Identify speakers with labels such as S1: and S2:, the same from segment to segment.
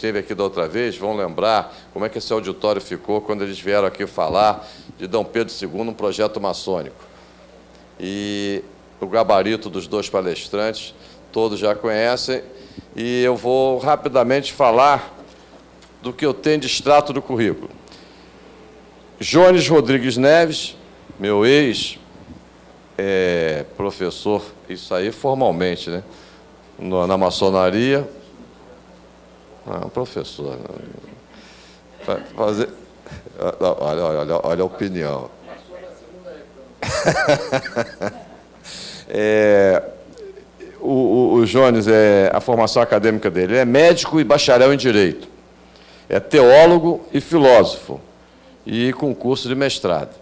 S1: esteve aqui da outra vez vão lembrar como é que esse auditório ficou quando eles vieram aqui falar de Dom Pedro II, um projeto maçônico. E o gabarito dos dois palestrantes, todos já conhecem, e eu vou rapidamente falar do que eu tenho de extrato do currículo. Jones Rodrigues Neves, meu ex-professor, é, isso aí formalmente, né? na maçonaria, ah, professor. Né? Fazer... Olha, olha, olha a opinião. é, o, o, o, Jones, é, a formação acadêmica dele é médico e bacharel em Direito. É teólogo e filósofo. E com curso de mestrado.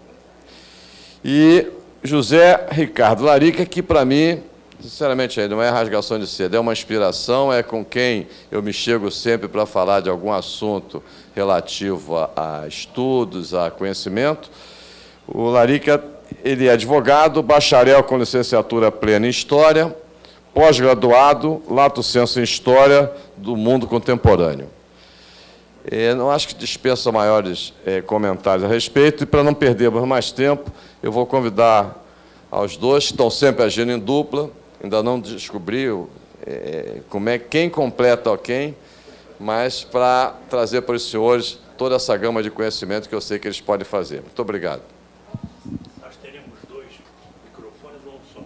S1: E José Ricardo Larica, que para mim Sinceramente, não é rasgação de seda, é uma inspiração, é com quem eu me chego sempre para falar de algum assunto relativo a, a estudos, a conhecimento. O Larica, ele é advogado, bacharel com licenciatura plena em História, pós-graduado, lato senso em História do mundo contemporâneo. Eu não acho que dispensa maiores é, comentários a respeito, e para não perdermos mais tempo, eu vou convidar aos dois, que estão sempre agindo em dupla, ainda não descobriu é, como é quem completa quem, mas para trazer para os senhores toda essa gama de conhecimento que eu sei que eles podem fazer. Muito obrigado.
S2: Nós teremos dois microfones ou um só?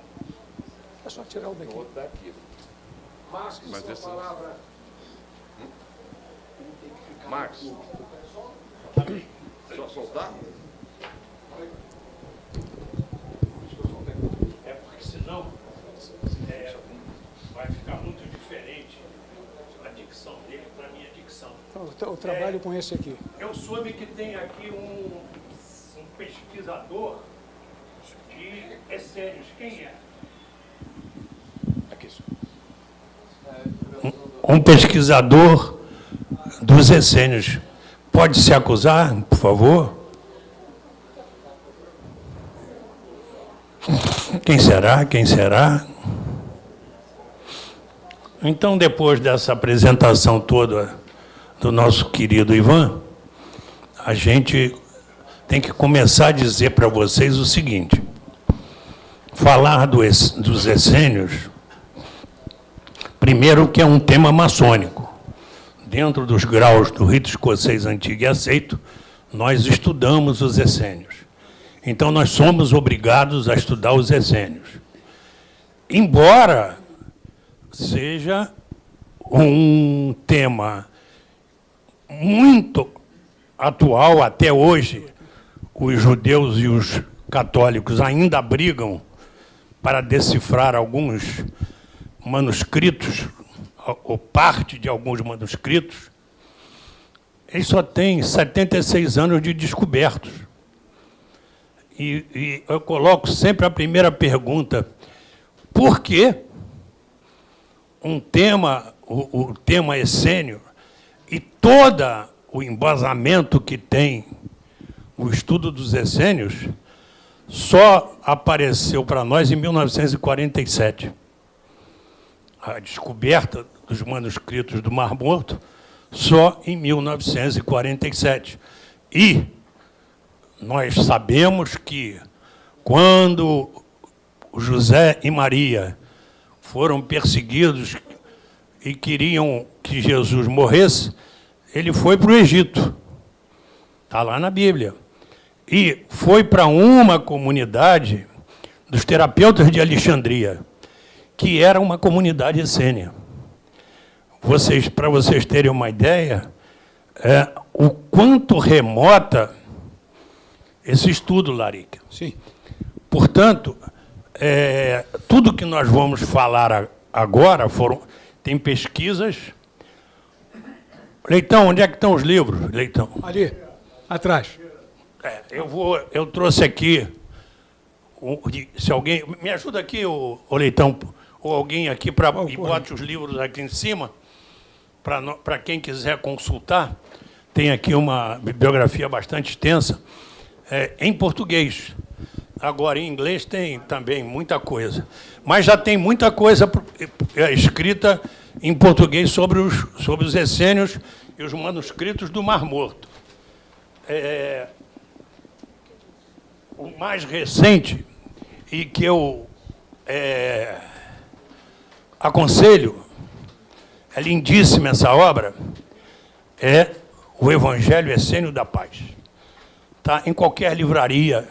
S3: É só tirar o daqui. O outro daqui.
S1: Marcos, mas palavra. Hum? Marcos. Só soltar?
S3: O trabalho é, com esse aqui?
S2: Eu soube que tem aqui um, um pesquisador de essênios. Quem é? Aqui. Um, um pesquisador dos essênios. Pode se acusar, por favor? Quem será? Quem será? Então, depois dessa apresentação toda do nosso querido Ivan, a gente tem que começar a dizer para vocês o seguinte, falar do, dos essênios, primeiro que é um tema maçônico. Dentro dos graus do rito escocês antigo e aceito, nós estudamos os essênios. Então, nós somos obrigados a estudar os essênios. Embora seja um tema muito atual até hoje. Os judeus e os católicos ainda brigam para decifrar alguns manuscritos, ou parte de alguns manuscritos. Ele só tem 76 anos de descobertos. E, e eu coloco sempre a primeira pergunta, por que um tema, o, o tema essênio, e todo o embasamento que tem o estudo dos essênios só apareceu para nós em 1947. A descoberta dos manuscritos do Mar Morto só em 1947. E nós sabemos que quando José e Maria foram perseguidos e queriam que Jesus morresse, ele foi para o Egito. Está lá na Bíblia. E foi para uma comunidade dos terapeutas de Alexandria, que era uma comunidade essênia. Vocês, para vocês terem uma ideia, é, o quanto remota esse estudo, Larica.
S3: Sim.
S2: Portanto, é, tudo que nós vamos falar agora foram, tem pesquisas Leitão, onde é que estão os livros, Leitão?
S3: Ali, atrás.
S2: É, eu, vou, eu trouxe aqui, se alguém... Me ajuda aqui, o, o Leitão, ou alguém aqui, para e bote os livros aqui em cima, para quem quiser consultar. Tem aqui uma bibliografia bastante extensa, é, em português. Agora, em inglês tem também muita coisa. Mas já tem muita coisa é, escrita em português sobre os, sobre os essênios e os manuscritos do Mar Morto. É, o mais recente e que eu é, aconselho, é lindíssima essa obra, é o Evangelho Essênio da Paz. Tá? Em qualquer livraria,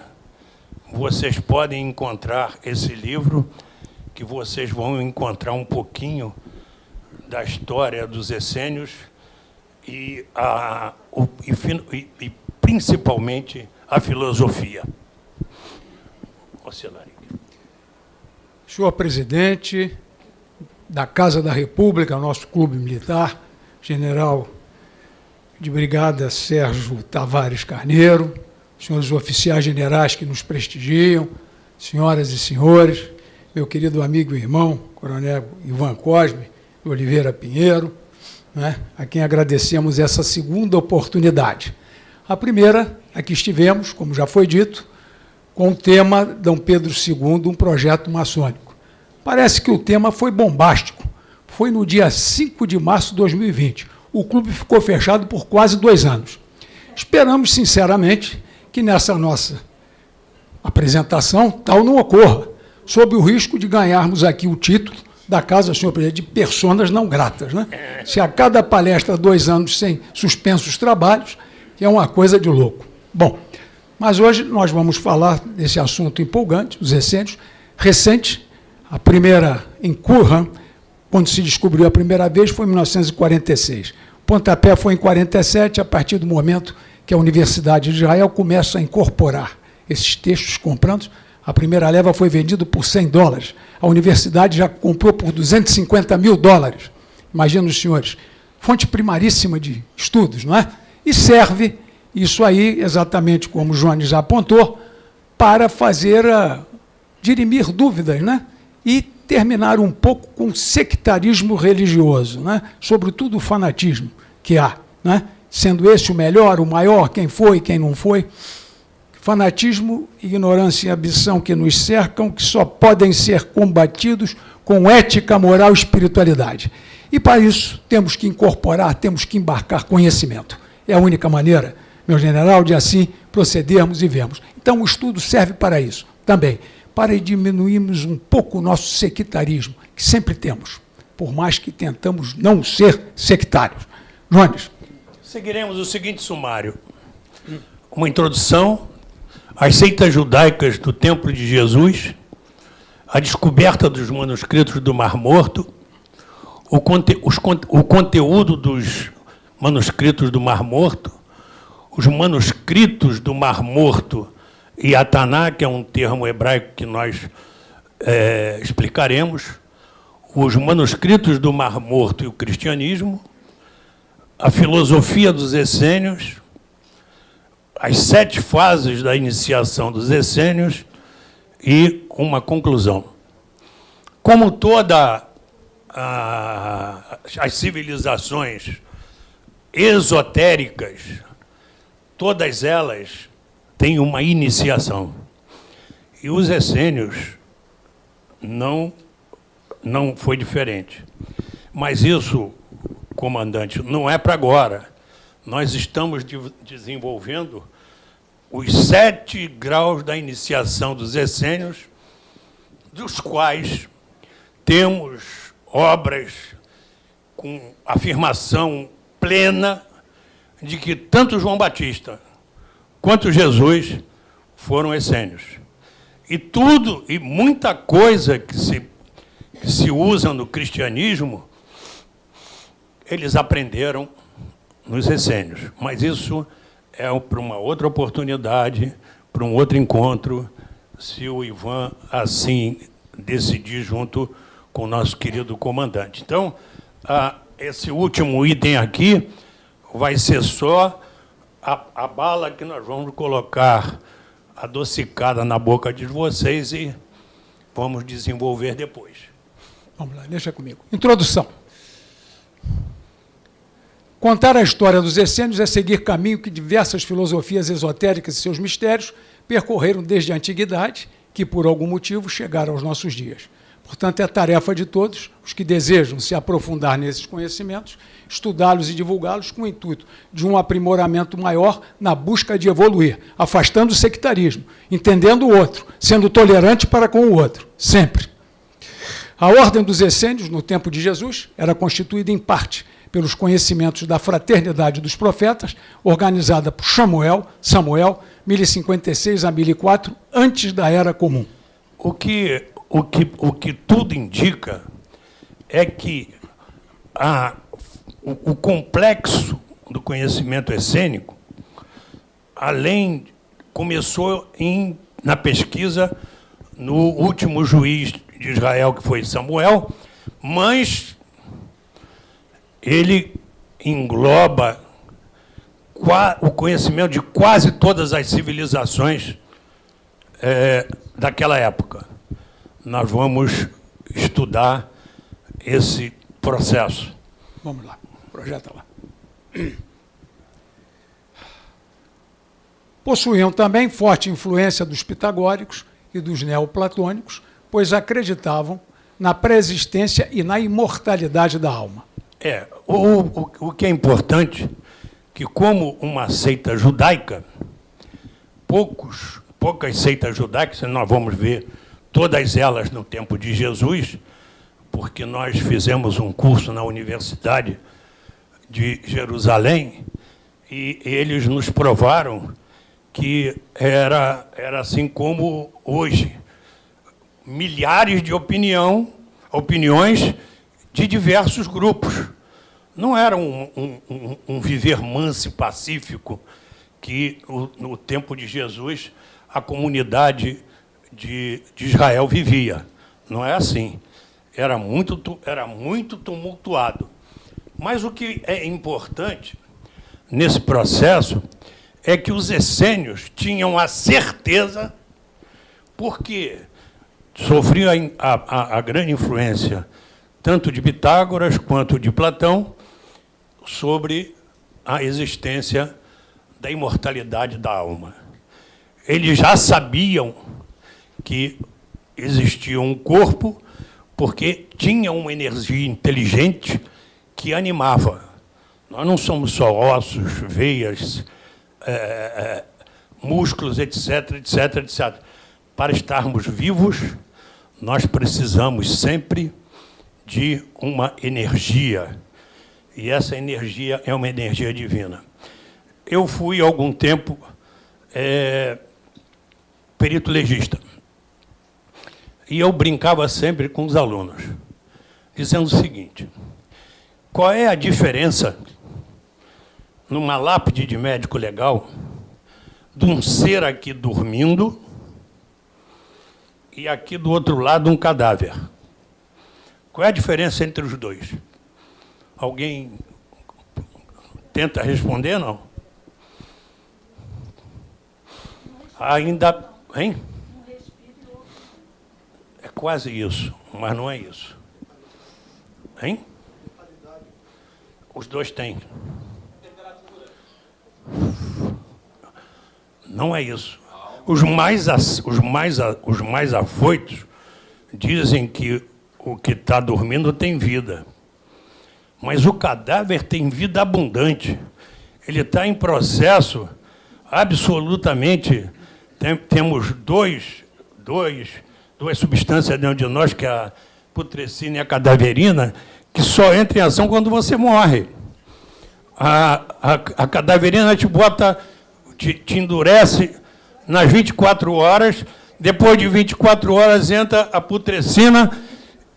S2: vocês podem encontrar esse livro, que vocês vão encontrar um pouquinho da história dos essênios e, a, o, e, e principalmente a filosofia.
S3: Senhor presidente da Casa da República, nosso clube militar, general de brigada Sérgio Tavares Carneiro, senhores oficiais generais que nos prestigiam, senhoras e senhores, meu querido amigo e irmão, coronel Ivan Cosme Oliveira Pinheiro, né, a quem agradecemos essa segunda oportunidade. A primeira, aqui estivemos, como já foi dito, com o tema Dom Pedro II, um projeto maçônico. Parece que o tema foi bombástico. Foi no dia 5 de março de 2020. O clube ficou fechado por quase dois anos. Esperamos, sinceramente, que nessa nossa apresentação tal não ocorra, sob o risco de ganharmos aqui o título da Casa, senhor presidente, de personas não gratas. Né? Se a cada palestra dois anos sem suspensos trabalhos, é uma coisa de louco. Bom, mas hoje nós vamos falar desse assunto empolgante, os essênios, recente, a primeira em Qumran, quando se descobriu a primeira vez, foi em 1946. O pontapé foi em 47, a partir do momento que a Universidade de Israel começa a incorporar esses textos comprando. A primeira leva foi vendida por 100 dólares. A universidade já comprou por 250 mil dólares. Imagina os senhores. Fonte primaríssima de estudos, não é? E serve, isso aí, exatamente como o Jones já apontou, para fazer, a, dirimir dúvidas, né? E terminar um pouco com o sectarismo religioso, né? sobretudo o fanatismo que há. Né? sendo esse o melhor, o maior, quem foi, quem não foi. Fanatismo, ignorância e ambição que nos cercam, que só podem ser combatidos com ética, moral e espiritualidade. E para isso temos que incorporar, temos que embarcar conhecimento. É a única maneira, meu general, de assim procedermos e vermos. Então o estudo serve para isso também, para diminuirmos um pouco o nosso sectarismo, que sempre temos, por mais que tentamos não ser sectários. Jones.
S2: Seguiremos o seguinte sumário. Uma introdução às seitas judaicas do Templo de Jesus, a descoberta dos manuscritos do Mar Morto, o, conte os, o conteúdo dos manuscritos do Mar Morto, os manuscritos do Mar Morto e Ataná, que é um termo hebraico que nós é, explicaremos, os manuscritos do Mar Morto e o cristianismo, a filosofia dos essênios, as sete fases da iniciação dos essênios e uma conclusão. Como todas as civilizações esotéricas, todas elas têm uma iniciação. E os essênios não, não foi diferente. Mas isso comandante, não é para agora. Nós estamos de desenvolvendo os sete graus da iniciação dos essênios, dos quais temos obras com afirmação plena de que tanto João Batista quanto Jesus foram essênios. E tudo, e muita coisa que se, que se usa no cristianismo eles aprenderam nos essênios. Mas isso é para uma outra oportunidade, para um outro encontro, se o Ivan assim decidir junto com o nosso querido comandante. Então, esse último item aqui vai ser só a, a bala que nós vamos colocar adocicada na boca de vocês e vamos desenvolver depois.
S3: Vamos lá, deixa comigo. Introdução. Contar a história dos essênios é seguir caminho que diversas filosofias esotéricas e seus mistérios percorreram desde a antiguidade, que por algum motivo chegaram aos nossos dias. Portanto, é tarefa de todos os que desejam se aprofundar nesses conhecimentos, estudá-los e divulgá-los com o intuito de um aprimoramento maior na busca de evoluir, afastando o sectarismo, entendendo o outro, sendo tolerante para com o outro, sempre. A ordem dos essênios, no tempo de Jesus, era constituída em parte pelos conhecimentos da fraternidade dos profetas, organizada por Samuel, Samuel, 1056 a 1004, antes da Era Comum.
S2: O que, o que, o que tudo indica é que a, o, o complexo do conhecimento essênico, além, começou em, na pesquisa no último juiz de Israel, que foi Samuel, mas ele engloba o conhecimento de quase todas as civilizações é, daquela época. Nós vamos estudar esse processo.
S3: Vamos lá, projeta lá. Possuíam também forte influência dos pitagóricos e dos neoplatônicos, pois acreditavam na pré-existência e na imortalidade da alma.
S2: É, o, o, o que é importante, que como uma seita judaica, poucos, poucas seitas judaicas, nós vamos ver todas elas no tempo de Jesus, porque nós fizemos um curso na Universidade de Jerusalém e eles nos provaram que era, era assim como hoje. Milhares de opinião, opiniões de diversos grupos. Não era um, um, um viver manso e pacífico que, no, tempo de Jesus, a comunidade de, de Israel vivia. Não é assim. Era muito, era muito tumultuado. Mas o que é importante nesse processo é que os essênios tinham a certeza, porque sofriam a, a, a grande influência tanto de Pitágoras quanto de Platão, sobre a existência da imortalidade da alma. Eles já sabiam que existia um corpo, porque tinha uma energia inteligente que animava. Nós não somos só ossos, veias, é, é, músculos, etc, etc, etc. Para estarmos vivos, nós precisamos sempre de uma energia. E essa energia é uma energia divina. Eu fui, algum tempo, é, perito legista. E eu brincava sempre com os alunos, dizendo o seguinte, qual é a diferença numa lápide de médico legal de um ser aqui dormindo e aqui do outro lado um cadáver? Qual é a diferença entre os dois? Alguém tenta responder, não? Ainda. Hein? É quase isso, mas não é isso. Hein? Os dois têm. Não é isso. Os mais, os mais, os mais afoitos dizem que o que está dormindo tem vida. Mas o cadáver tem vida abundante. Ele está em processo absolutamente. Tem, temos dois, dois, duas substâncias dentro de nós, que é a putrescina e a cadaverina, que só entram em ação quando você morre. A, a, a cadaverina te bota, te, te endurece nas 24 horas, depois de 24 horas entra a putrescina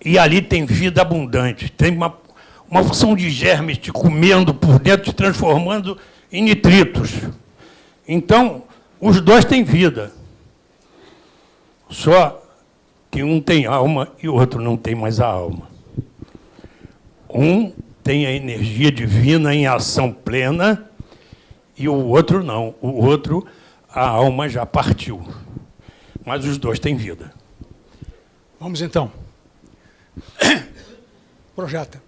S2: e ali tem vida abundante, tem uma, uma função de germes te comendo por dentro, te transformando em nitritos. Então, os dois têm vida. Só que um tem alma e o outro não tem mais a alma. Um tem a energia divina em ação plena e o outro não. O outro, a alma já partiu. Mas os dois têm vida.
S3: Vamos então. Projeta.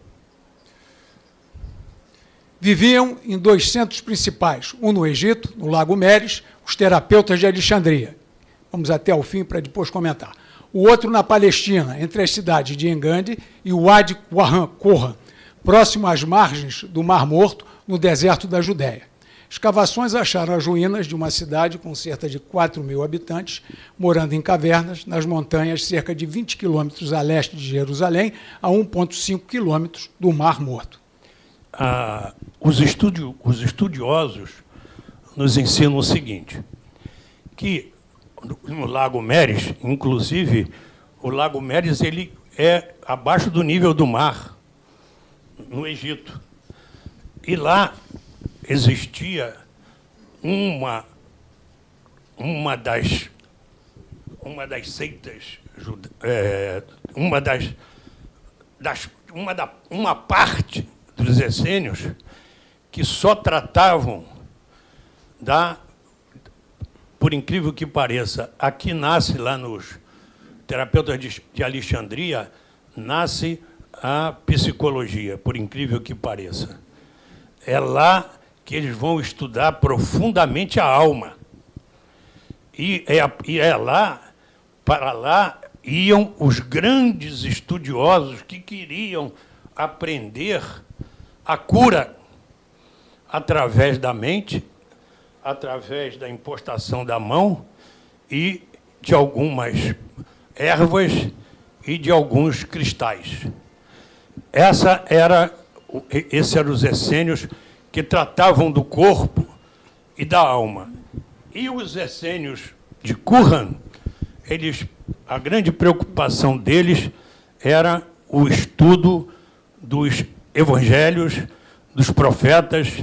S3: Viviam em dois centros principais, um no Egito, no Lago Meres, os terapeutas de Alexandria. Vamos até o fim para depois comentar. O outro na Palestina, entre as cidades de Engande e Wadi Qurra, próximo às margens do Mar Morto, no deserto da Judéia. Escavações acharam as ruínas de uma cidade com cerca de 4 mil habitantes, morando em cavernas, nas montanhas, cerca de 20 quilômetros a leste de Jerusalém, a 1,5 quilômetros do Mar Morto.
S2: Ah, os, os estudiosos nos ensinam o seguinte, que no Lago Meres, inclusive, o Lago Meres ele é abaixo do nível do mar, no Egito. E lá existia uma, uma, das, uma das seitas, é, uma das, das uma, da, uma parte dos essênios que só tratavam da, por incrível que pareça, aqui nasce lá nos terapeutas de, Alexandria, nasce a psicologia, por incrível que pareça. É lá que eles vão estudar profundamente a alma. E é, e é lá, para lá, iam os grandes estudiosos que queriam aprender a cura através da mente, através da impostação da mão e de algumas ervas e de alguns cristais. Essa era, esses eram os essênios que tratavam do corpo e da alma. E os essênios de Curran, eles, a grande preocupação deles era o estudo dos evangelhos, dos profetas,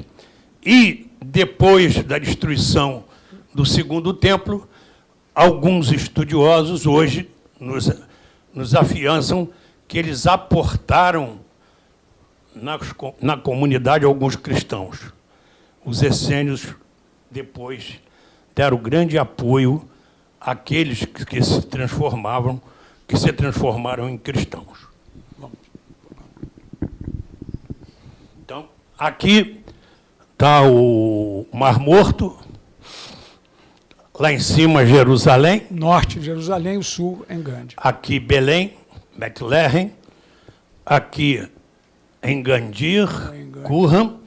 S2: e depois da destruição do segundo templo, alguns estudiosos hoje nos, nos afiançam que eles aportaram na, na comunidade alguns cristãos. Os essênios, depois, deram grande apoio àqueles que, que se transformavam, que se transformaram em cristãos. Então, aqui está o Mar Morto, lá em cima Jerusalém.
S3: Norte Jerusalém, o sul Engande.
S2: Aqui Belém, Bethlehem. Aqui Engandir, Curram.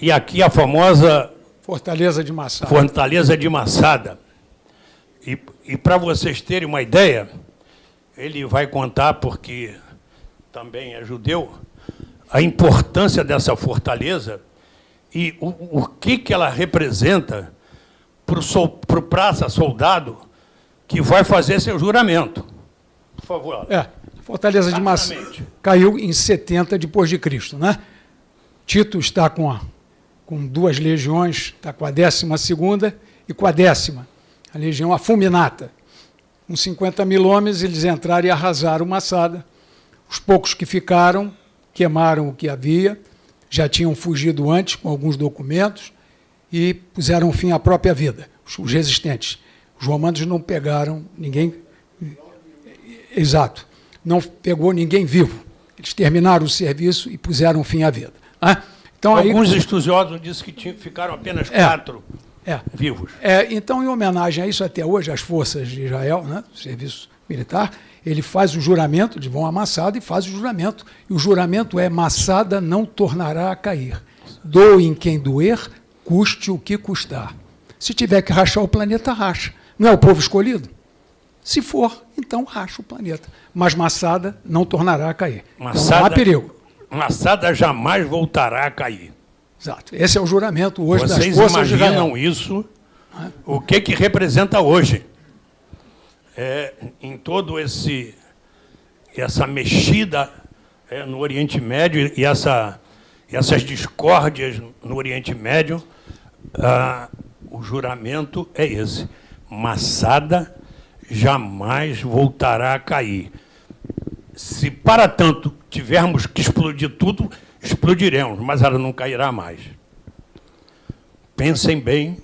S2: E aqui a famosa...
S3: Fortaleza de Massada.
S2: Fortaleza de Massada. E, e para vocês terem uma ideia, ele vai contar, porque também é judeu, a importância dessa fortaleza e o, o que, que ela representa para o praça soldado que vai fazer seu juramento. Por favor.
S3: É, Fortaleza de Massada caiu em 70 depois de Cristo, né? Tito está com, a, com duas legiões, está com a décima segunda e com a décima, a legião Afuminata. Com 50 mil homens, eles entraram e arrasaram Massada. Os poucos que ficaram queimaram o que havia, já tinham fugido antes com alguns documentos e puseram fim à própria vida, os resistentes. Os romanos não pegaram ninguém. Exato. Não pegou ninguém vivo. Eles terminaram o serviço e puseram fim à vida. Ah,
S2: então, Alguns aí, estudiosos dizem que tinham, ficaram apenas é, quatro é, vivos.
S3: É, então, em homenagem a isso, até hoje, as forças de Israel, né, serviço militar, ele faz o juramento, de vão amassado e faz o juramento. E o juramento é: massada não tornará a cair. Doe em quem doer, custe o que custar. Se tiver que rachar o planeta, racha. Não é o povo escolhido? Se for, então racha o planeta. Mas Massada não tornará a cair.
S2: Massada, então, não há perigo. Massada jamais voltará a cair.
S3: Exato. Esse é o juramento hoje
S2: Vocês
S3: das
S2: forças imaginam isso? O que, que representa hoje? É, em todo esse essa mexida é, no Oriente Médio e essa, essas discórdias no Oriente Médio, ah, o juramento é esse. Massada jamais voltará a cair. Se para tanto tivermos que explodir tudo, explodiremos, mas ela não cairá mais. Pensem bem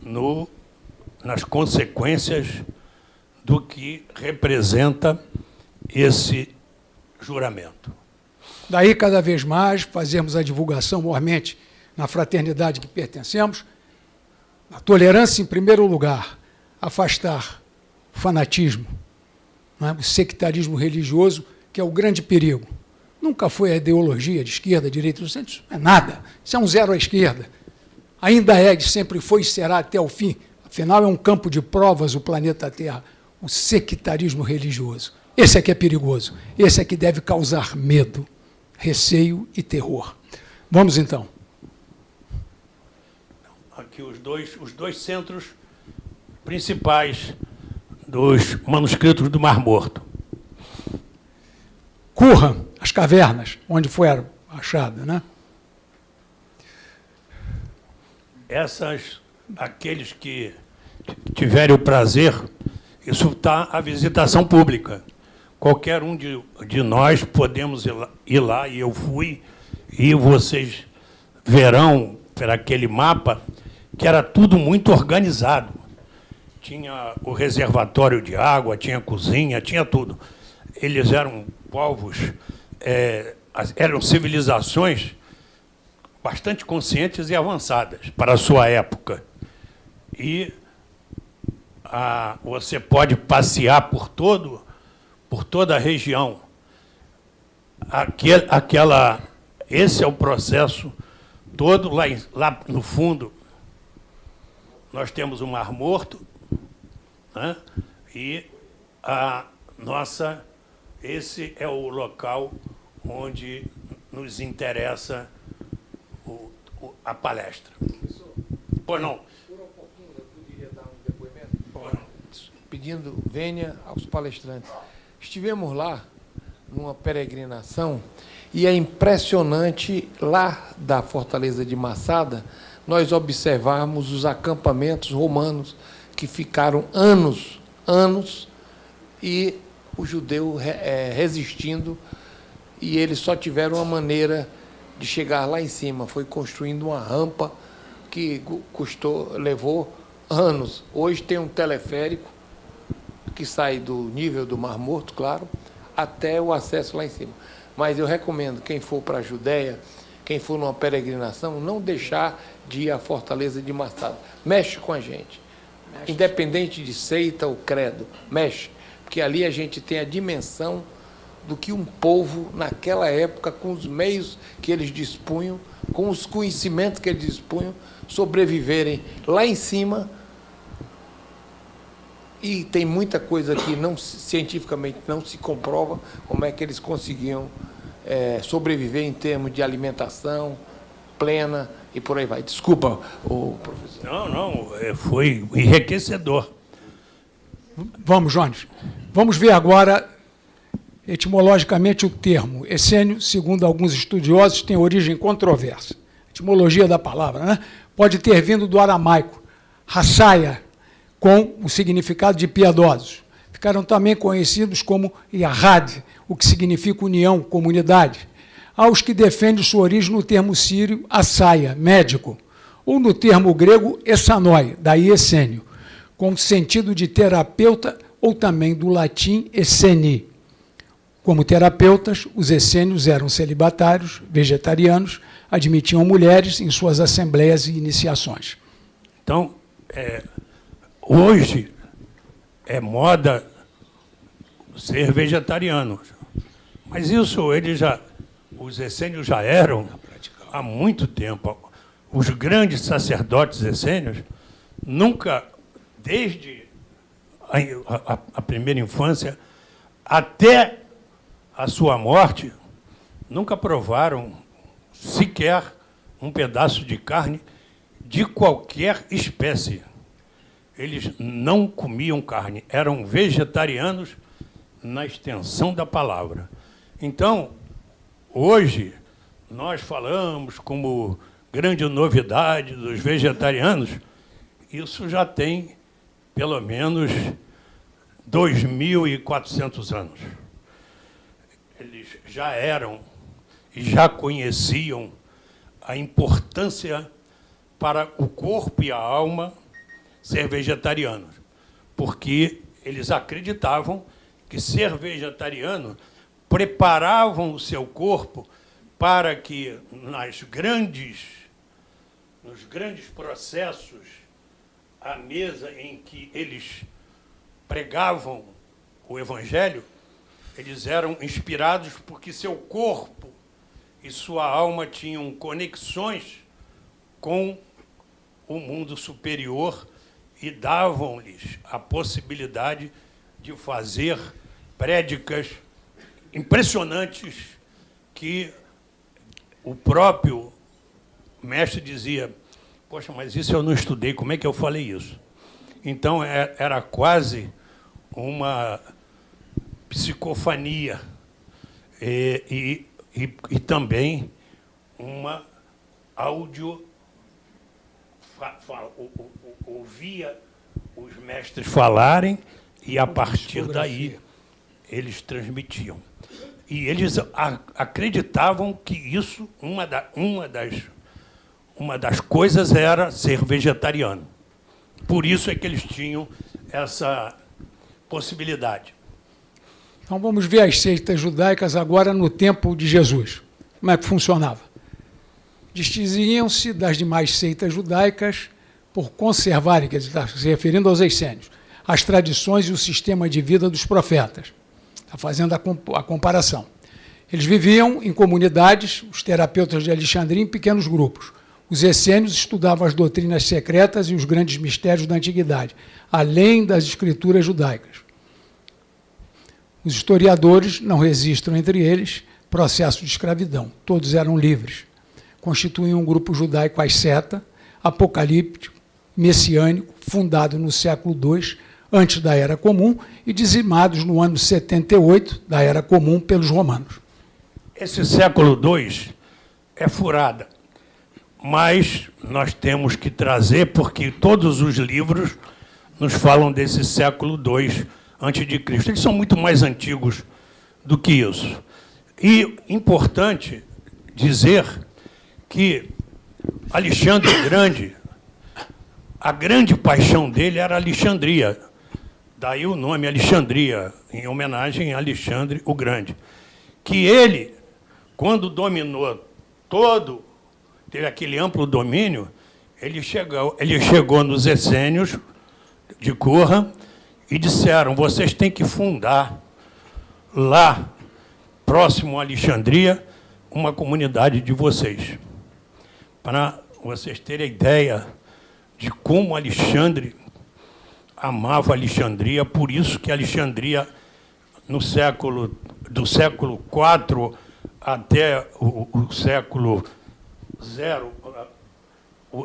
S2: no, nas consequências do que representa esse juramento.
S3: Daí, cada vez mais, fazemos a divulgação mormente na fraternidade que pertencemos, a tolerância em primeiro lugar, afastar fanatismo, é? o sectarismo religioso, que é o grande perigo. Nunca foi a ideologia de esquerda, direita, centro, isso é nada. Isso é um zero à esquerda. Ainda é, sempre foi e será até o fim. Afinal, é um campo de provas o planeta Terra, o sectarismo religioso. Esse é que é perigoso. Esse é que deve causar medo, receio e terror. Vamos então.
S2: Aqui os dois, os dois centros principais dos manuscritos do Mar Morto.
S3: Curra, as cavernas, onde foi achada, né?
S2: Essas, aqueles que tiverem o prazer, isso está a visitação pública. Qualquer um de, de nós podemos ir lá, ir lá, e eu fui, e vocês verão, por aquele mapa, que era tudo muito organizado. Tinha o reservatório de água, tinha cozinha, tinha tudo. Eles eram povos, é, eram civilizações bastante conscientes e avançadas para a sua época. E a, você pode passear por todo, por toda a região. Aquela, esse é o processo todo lá, lá no fundo. Nós temos o Mar Morto né? e a nossa esse é o local onde nos interessa o, o, a palestra. Pois não. Por um pouquinho, eu poderia dar um
S4: depoimento? Pedindo venha aos palestrantes. Estivemos lá numa peregrinação e é impressionante lá da Fortaleza de Massada nós observarmos os acampamentos romanos que ficaram anos, anos e o judeu é, resistindo e eles só tiveram uma maneira de chegar lá em cima, foi construindo uma rampa que custou, levou anos. Hoje tem um teleférico que sai do nível do Mar Morto, claro, até o acesso lá em cima. Mas eu recomendo quem for para a Judéia, quem for numa peregrinação, não deixar de ir à Fortaleza de Massada. Mexe com a gente. Mexe. Independente de seita ou credo, mexe porque ali a gente tem a dimensão do que um povo, naquela época, com os meios que eles dispunham, com os conhecimentos que eles dispunham, sobreviverem lá em cima. E tem muita coisa que não, cientificamente não se comprova como é que eles conseguiam é, sobreviver em termos de alimentação plena e por aí vai. Desculpa, o professor.
S2: Não, não, é, foi enriquecedor.
S3: Vamos, Jones. Vamos ver agora, etimologicamente, o termo. Essênio, segundo alguns estudiosos, tem origem controversa. Etimologia da palavra, né? Pode ter vindo do aramaico, raçaia, com o significado de piedosos. Ficaram também conhecidos como Yahad, o que significa união, comunidade. Há os que defendem sua origem no termo sírio, assaia, médico, ou no termo grego, essanoi, daí essênio com sentido de terapeuta ou também do latim esseni. Como terapeutas, os essênios eram celibatários, vegetarianos, admitiam mulheres em suas assembleias e iniciações.
S2: Então, é, hoje é moda ser vegetariano. Mas isso eles já, os essênios já eram há muito tempo. Os grandes sacerdotes essênios nunca desde a, a, a primeira infância até a sua morte, nunca provaram sequer um pedaço de carne de qualquer espécie. Eles não comiam carne, eram vegetarianos na extensão da palavra. Então, hoje, nós falamos como grande novidade dos vegetarianos, isso já tem pelo menos 2.400 anos. Eles já eram e já conheciam a importância para o corpo e a alma ser vegetarianos, porque eles acreditavam que ser vegetariano preparavam o seu corpo para que nas grandes, nos grandes processos a mesa em que eles pregavam o Evangelho, eles eram inspirados porque seu corpo e sua alma tinham conexões com o mundo superior e davam-lhes a possibilidade de fazer prédicas impressionantes que o próprio mestre dizia, poxa, mas isso eu não estudei, como é que eu falei isso? Então, é, era quase uma psicofania e, e, e, e também uma áudio... ouvia os mestres falarem e, a partir daí, eles transmitiam. E eles acreditavam que isso, uma, da, uma, das, uma das coisas era ser vegetariano. Por isso é que eles tinham essa possibilidade.
S3: Então vamos ver as seitas judaicas agora no tempo de Jesus. Como é que funcionava? Distinguiam-se das demais seitas judaicas por conservarem, quer dizer, está se referindo aos essênios, as tradições e o sistema de vida dos profetas. Está fazendo a, comp a comparação. Eles viviam em comunidades, os terapeutas de Alexandria, em pequenos grupos. Os essênios estudavam as doutrinas secretas e os grandes mistérios da antiguidade, além das escrituras judaicas. Os historiadores não registram entre eles processo de escravidão. Todos eram livres. Constituíam um grupo judaico asceta, apocalíptico, messiânico, fundado no século II antes da Era Comum e dizimados no ano 78 da Era Comum pelos romanos.
S2: Esse século II é furada, mas nós temos que trazer, porque todos os livros nos falam desse século II antes de Cristo. Eles são muito mais antigos do que isso. E importante dizer que Alexandre Grande, a grande paixão dele era Alexandria, Daí o nome Alexandria, em homenagem a Alexandre o Grande. Que ele, quando dominou todo, teve aquele amplo domínio, ele chegou, ele chegou nos essênios de Corra e disseram, vocês têm que fundar lá, próximo a Alexandria, uma comunidade de vocês. Para vocês terem ideia de como Alexandre amava Alexandria, por isso que Alexandria, no século, do século IV até o, o século zero,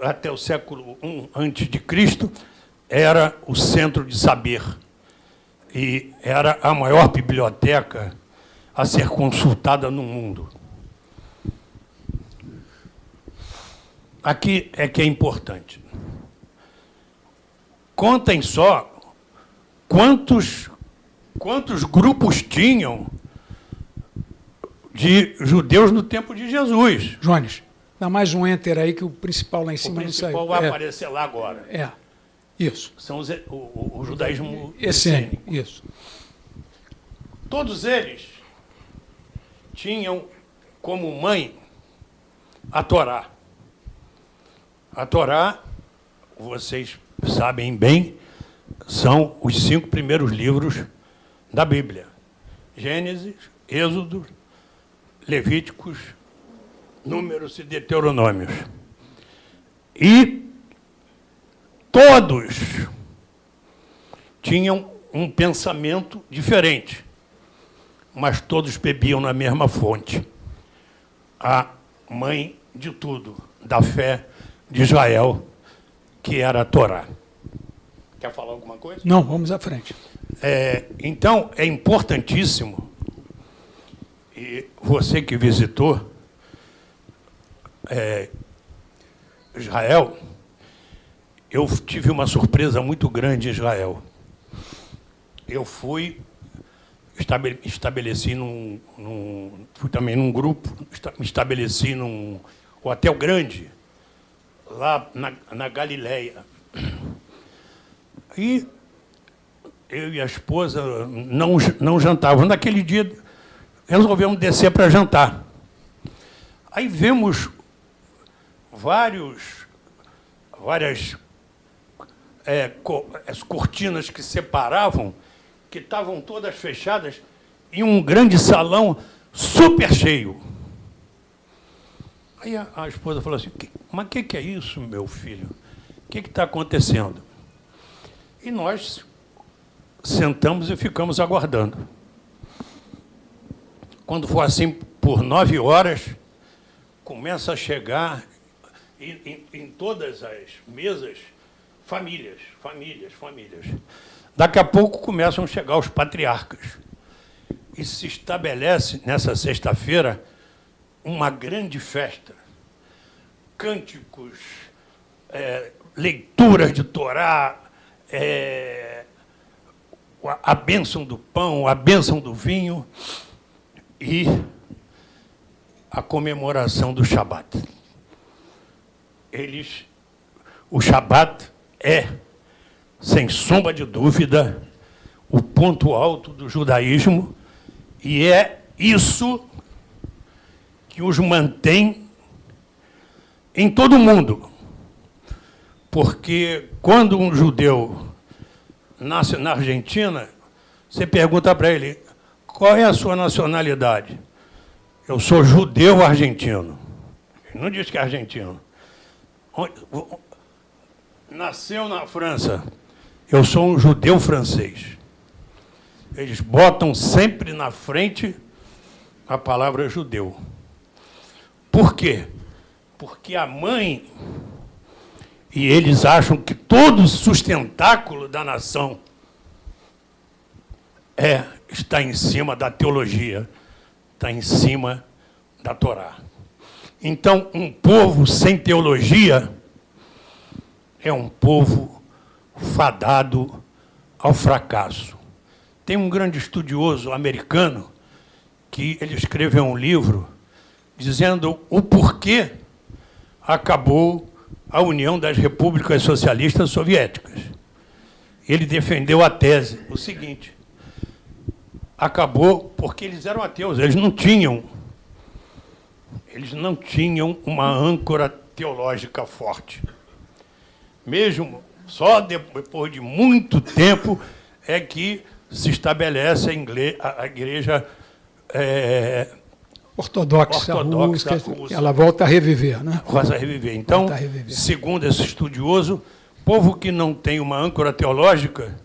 S2: até o século I antes de Cristo, era o centro de saber e era a maior biblioteca a ser consultada no mundo. Aqui é que é importante. Contem só quantos, quantos grupos tinham de judeus no tempo de Jesus.
S3: Jones, dá mais um enter aí que o principal lá em cima
S2: não saiu. O principal vai é. aparecer lá agora.
S3: É, isso.
S2: São os, o, o, o judaísmo
S3: essênico. Isso.
S2: Todos eles tinham como mãe a Torá. A Torá, vocês sabem bem, são os cinco primeiros livros da Bíblia. Gênesis, Êxodo, Levíticos, Números e Deuteronômios. E todos tinham um pensamento diferente, mas todos bebiam na mesma fonte. A mãe de tudo, da fé de Israel, que era a Torá. Quer falar alguma coisa?
S3: Não, vamos à frente.
S2: É, então, é importantíssimo, e você que visitou é, Israel, eu tive uma surpresa muito grande em Israel. Eu fui, estabeleci num, num fui também num grupo, me estabeleci num hotel grande, lá na, na Galileia. E eu e a esposa não, não jantávamos. Naquele dia, resolvemos descer para jantar. Aí vemos vários, várias é, co, as cortinas que separavam que estavam todas fechadas, em um grande salão super cheio. Aí a, a esposa falou assim, mas o que, que é isso, meu filho? O que está acontecendo? E nós sentamos e ficamos aguardando. Quando for assim, por nove horas, começa a chegar em, em, em todas as mesas famílias, famílias, famílias. Daqui a pouco começam a chegar os patriarcas. E se estabelece, nessa sexta-feira, uma grande festa. Cânticos, é, leituras de Torá, é, a bênção do pão, a bênção do vinho e a comemoração do Shabat. Eles, o Shabat é, sem sombra de dúvida, o ponto alto do judaísmo e é isso que os mantém em todo o mundo. Porque quando um judeu nasce na Argentina, você pergunta para ele, qual é a sua nacionalidade? Eu sou judeu argentino. Ele não diz que é argentino. Nasceu na França. Eu sou um judeu francês. Eles botam sempre na frente a palavra judeu. Por quê? Porque a mãe, e eles acham que todo sustentáculo da nação é, está em cima da teologia, está em cima da Torá. Então, um povo sem teologia é um povo fadado ao fracasso. Tem um grande estudioso americano que ele escreveu um livro dizendo o porquê acabou a União das Repúblicas Socialistas Soviéticas. Ele defendeu a tese, o seguinte, acabou porque eles eram ateus, eles não tinham, eles não tinham uma âncora teológica forte. Mesmo só depois de muito tempo é que se estabelece a, igreja é,
S3: ortodoxa, ortodoxa russa, russa, ela volta a reviver. Né?
S2: Volta a reviver. Então, a reviver. segundo esse estudioso, povo que não tem uma âncora teológica,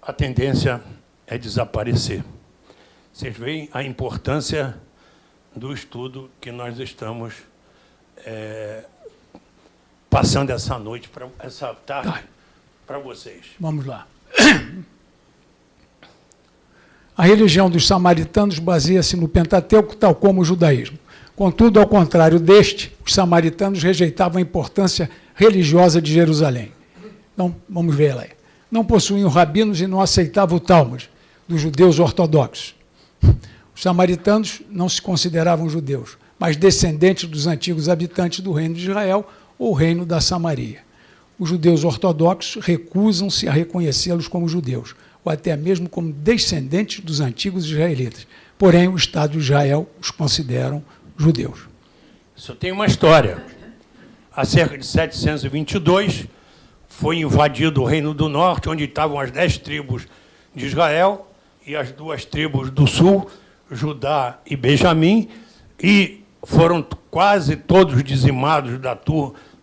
S2: a tendência é desaparecer. Vocês veem a importância do estudo que nós estamos é, passando essa noite, pra, essa tarde, tá. para vocês.
S3: Vamos lá. A religião dos samaritanos baseia-se no Pentateuco, tal como o judaísmo. Contudo, ao contrário deste, os samaritanos rejeitavam a importância religiosa de Jerusalém. Então, vamos ver lá. Não possuíam rabinos e não aceitavam o Talmud dos judeus ortodoxos. Os samaritanos não se consideravam judeus, mas descendentes dos antigos habitantes do reino de Israel ou reino da Samaria. Os judeus ortodoxos recusam-se a reconhecê-los como judeus, ou até mesmo como descendentes dos antigos israelitas. Porém, o Estado de Israel os consideram judeus.
S2: Isso tem uma história. Há cerca de 722, foi invadido o Reino do Norte, onde estavam as dez tribos de Israel e as duas tribos do Sul, Judá e Benjamim, e foram quase todos dizimados da,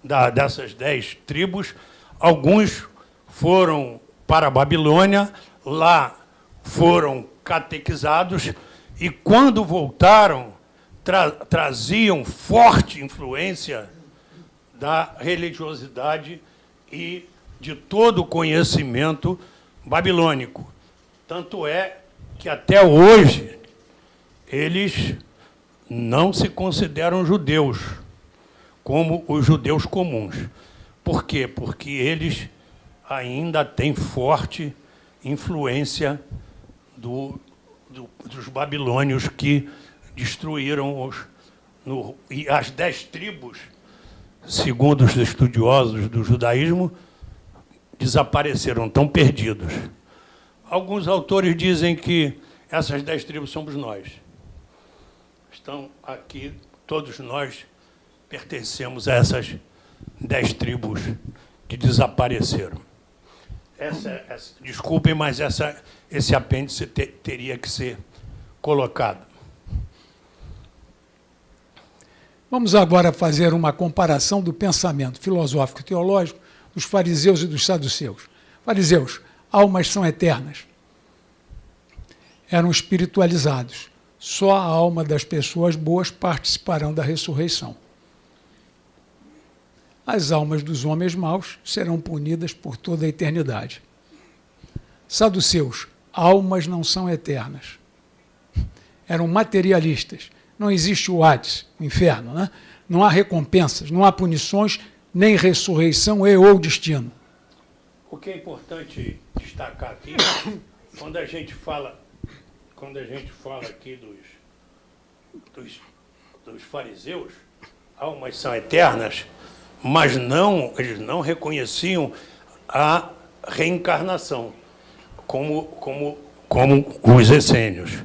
S2: da, dessas dez tribos. Alguns foram para a Babilônia, lá foram catequizados e, quando voltaram, tra traziam forte influência da religiosidade e de todo o conhecimento babilônico. Tanto é que até hoje eles não se consideram judeus, como os judeus comuns. Por quê? Porque eles ainda têm forte influência do, do, dos babilônios que destruíram os, no, e as dez tribos, segundo os estudiosos do judaísmo, desapareceram, estão perdidos. Alguns autores dizem que essas dez tribos somos nós. Estão aqui, todos nós pertencemos a essas dez tribos que desapareceram. Essa, essa, desculpem, mas essa, esse apêndice te, teria que ser colocado.
S3: Vamos agora fazer uma comparação do pensamento filosófico e teológico dos fariseus e dos saduceus. Fariseus, almas são eternas. Eram espiritualizados. Só a alma das pessoas boas participarão da ressurreição. As almas dos homens maus serão punidas por toda a eternidade. Saduceus, almas não são eternas. Eram materialistas não existe o Hades, o inferno, né? não há recompensas, não há punições, nem ressurreição e ou destino.
S2: O que é importante destacar aqui, quando a gente fala, quando a gente fala aqui dos, dos, dos fariseus, almas são eternas, mas não, eles não reconheciam a reencarnação, como, como, como os essênios.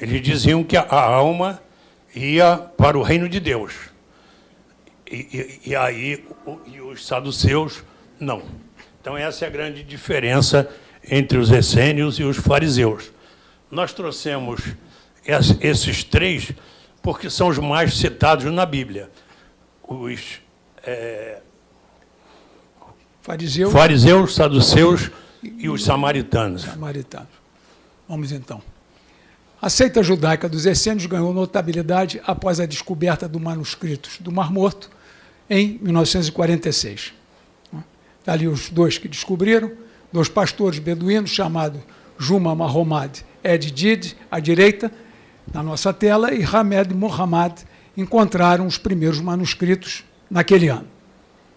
S2: Eles diziam que a alma ia para o reino de Deus. E, e, e aí e os saduceus não. Então essa é a grande diferença entre os essênios e os fariseus. Nós trouxemos esses três porque são os mais citados na Bíblia. Os é,
S3: fariseus,
S2: fariseus, saduceus e os samaritanos.
S3: Samaritanos. Vamos então. A seita judaica dos essênios ganhou notabilidade após a descoberta dos manuscritos do Mar Morto em 1946. Está ali os dois que descobriram, dois pastores beduínos chamados Juma Mahomad Ed Did, à direita, na nossa tela, e Hamed Muhammad encontraram os primeiros manuscritos naquele ano.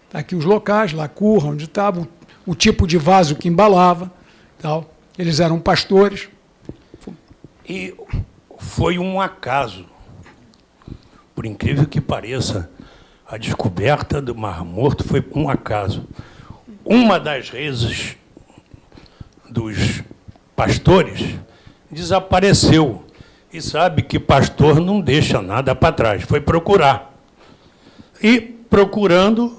S3: Está aqui os locais, Lacurra, onde estava, o, o tipo de vaso que embalava. Tal. Eles eram pastores,
S2: e foi um acaso, por incrível que pareça, a descoberta do Mar Morto foi um acaso. Uma das reses dos pastores desapareceu. E sabe que pastor não deixa nada para trás. Foi procurar. E, procurando,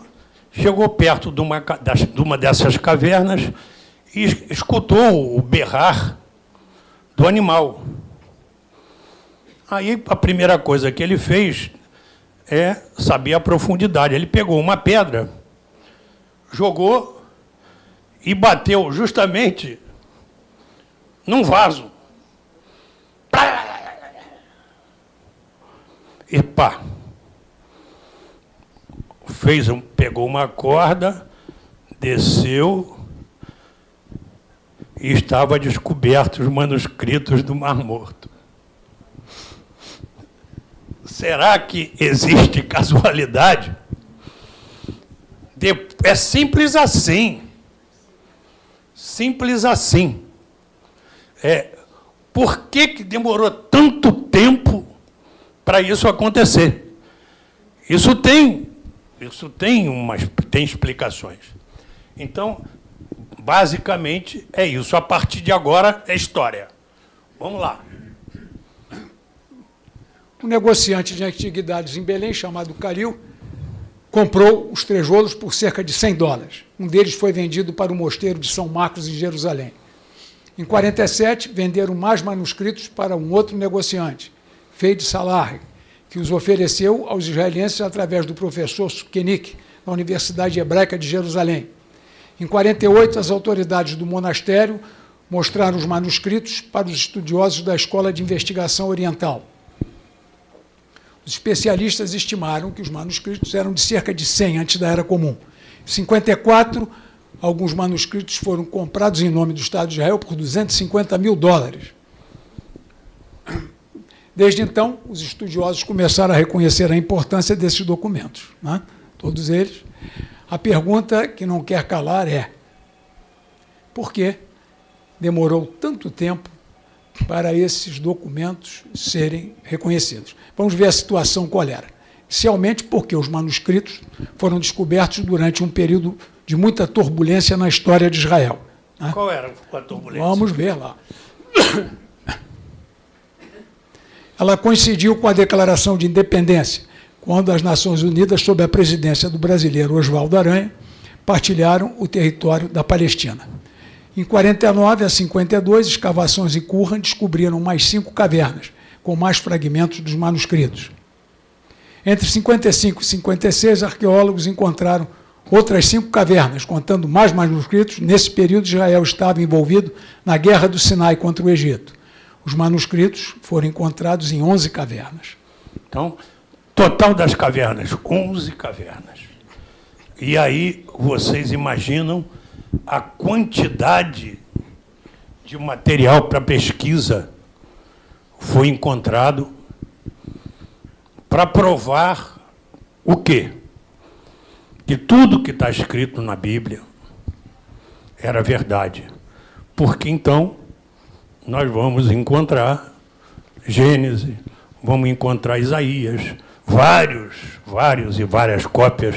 S2: chegou perto de uma, de uma dessas cavernas e escutou o berrar do animal. Aí a primeira coisa que ele fez é saber a profundidade. Ele pegou uma pedra, jogou e bateu justamente num vaso. E pá. Fez um, pegou uma corda, desceu e estava descobertos os manuscritos do Mar Morto. Será que existe casualidade? É simples assim. Simples assim. É, por que, que demorou tanto tempo para isso acontecer? Isso tem, isso tem, umas, tem explicações. Então, basicamente, é isso. A partir de agora é história. Vamos lá.
S3: Um negociante de antiguidades em Belém, chamado Caril, comprou os tijolos por cerca de 100 dólares. Um deles foi vendido para o mosteiro de São Marcos, em Jerusalém. Em 47, venderam mais manuscritos para um outro negociante, Feid Salah, que os ofereceu aos israelenses através do professor Sukenik, na Universidade Hebraica de Jerusalém. Em 48, as autoridades do monastério mostraram os manuscritos para os estudiosos da Escola de Investigação Oriental. Os especialistas estimaram que os manuscritos eram de cerca de 100 antes da Era Comum. Em 54, alguns manuscritos foram comprados em nome do Estado de Israel por 250 mil dólares. Desde então, os estudiosos começaram a reconhecer a importância desses documentos, né? todos eles. A pergunta que não quer calar é: por que demorou tanto tempo para esses documentos serem reconhecidos. Vamos ver a situação qual era. Inicialmente porque os manuscritos foram descobertos durante um período de muita turbulência na história de Israel.
S2: Né? Qual era a turbulência?
S3: Vamos ver lá. Ela coincidiu com a Declaração de Independência, quando as Nações Unidas, sob a presidência do brasileiro Oswaldo Aranha, partilharam o território da Palestina. Em 49 a 52, escavações em Qumran descobriram mais cinco cavernas, com mais fragmentos dos manuscritos. Entre 55 e 56, arqueólogos encontraram outras cinco cavernas, contando mais manuscritos. Nesse período, Israel estava envolvido na Guerra do Sinai contra o Egito. Os manuscritos foram encontrados em 11 cavernas.
S2: Então, total das cavernas, 11 cavernas. E aí vocês imaginam a quantidade de material para pesquisa foi encontrado para provar o quê? Que tudo que está escrito na Bíblia era verdade. Porque então nós vamos encontrar Gênesis, vamos encontrar Isaías, vários, vários e várias cópias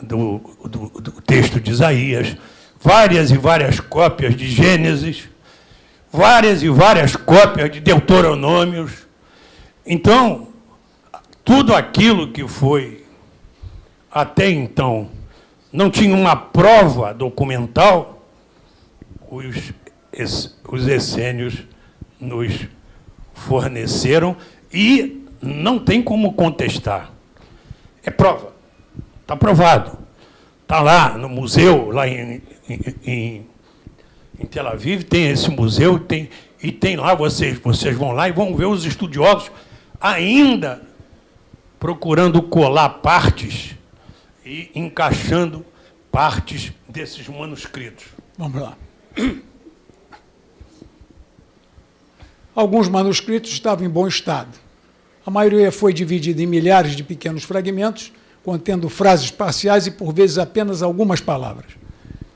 S2: do, do, do texto de Isaías, várias e várias cópias de Gênesis, várias e várias cópias de Deuteronômios. Então, tudo aquilo que foi até então não tinha uma prova documental, os, os essênios nos forneceram e não tem como contestar. É prova. Está provado. Está lá no museu, lá em, em, em, Tel Aviv, tem esse museu, tem, e tem lá, vocês, vocês vão lá e vão ver os estudiosos ainda procurando colar partes e encaixando partes desses manuscritos.
S3: Vamos lá. Alguns manuscritos estavam em bom estado. A maioria foi dividida em milhares de pequenos fragmentos, contendo frases parciais e, por vezes, apenas algumas palavras.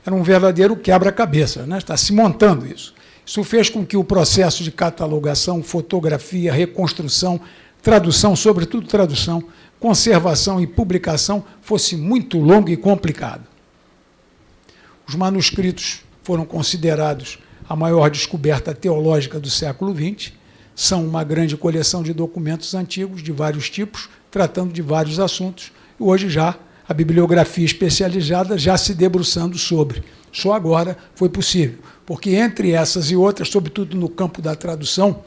S3: Era um verdadeiro quebra-cabeça, né? está se montando isso. Isso fez com que o processo de catalogação, fotografia, reconstrução, tradução, sobretudo tradução, conservação e publicação fosse muito longo e complicado. Os manuscritos foram considerados a maior descoberta teológica do século XX, são uma grande coleção de documentos antigos de vários tipos, tratando de vários assuntos, hoje já a bibliografia especializada já se debruçando sobre. Só agora foi possível, porque entre essas e outras, sobretudo no campo da tradução,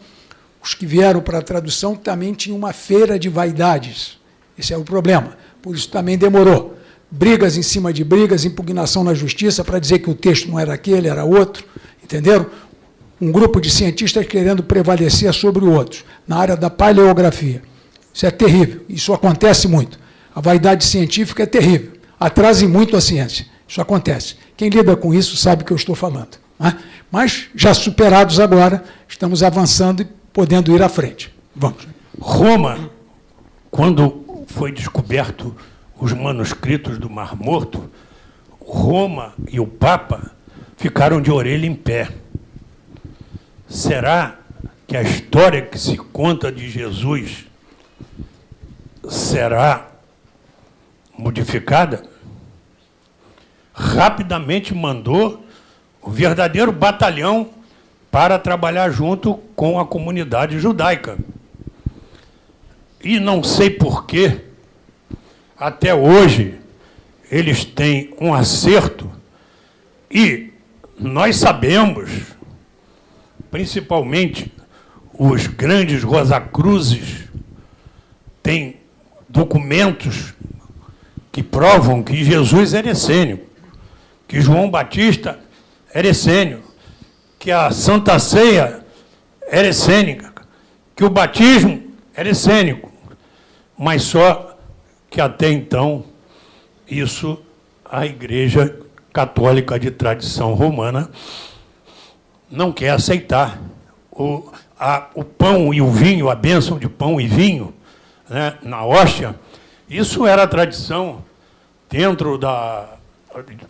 S3: os que vieram para a tradução também tinham uma feira de vaidades. Esse é o problema. Por isso também demorou. Brigas em cima de brigas, impugnação na justiça para dizer que o texto não era aquele, era outro. Entenderam? Um grupo de cientistas querendo prevalecer sobre o outro, na área da paleografia. Isso é terrível. Isso acontece muito. A vaidade científica é terrível, atrasa muito a ciência. Isso acontece. Quem lida com isso sabe o que eu estou falando. Né? Mas, já superados agora, estamos avançando e podendo ir à frente. Vamos.
S2: Roma, quando foi descoberto os manuscritos do Mar Morto, Roma e o Papa ficaram de orelha em pé. Será que a história que se conta de Jesus será modificada, rapidamente mandou o verdadeiro batalhão para trabalhar junto com a comunidade judaica. E não sei porquê, até hoje, eles têm um acerto e nós sabemos, principalmente os grandes Rosacruzes, têm documentos que provam que Jesus era essênio, que João Batista era essênio, que a Santa Ceia era essênica, que o batismo era essênico, mas só que até então isso a Igreja Católica de tradição romana não quer aceitar. O, a, o pão e o vinho, a bênção de pão e vinho né, na hóstia, isso era tradição dentro da,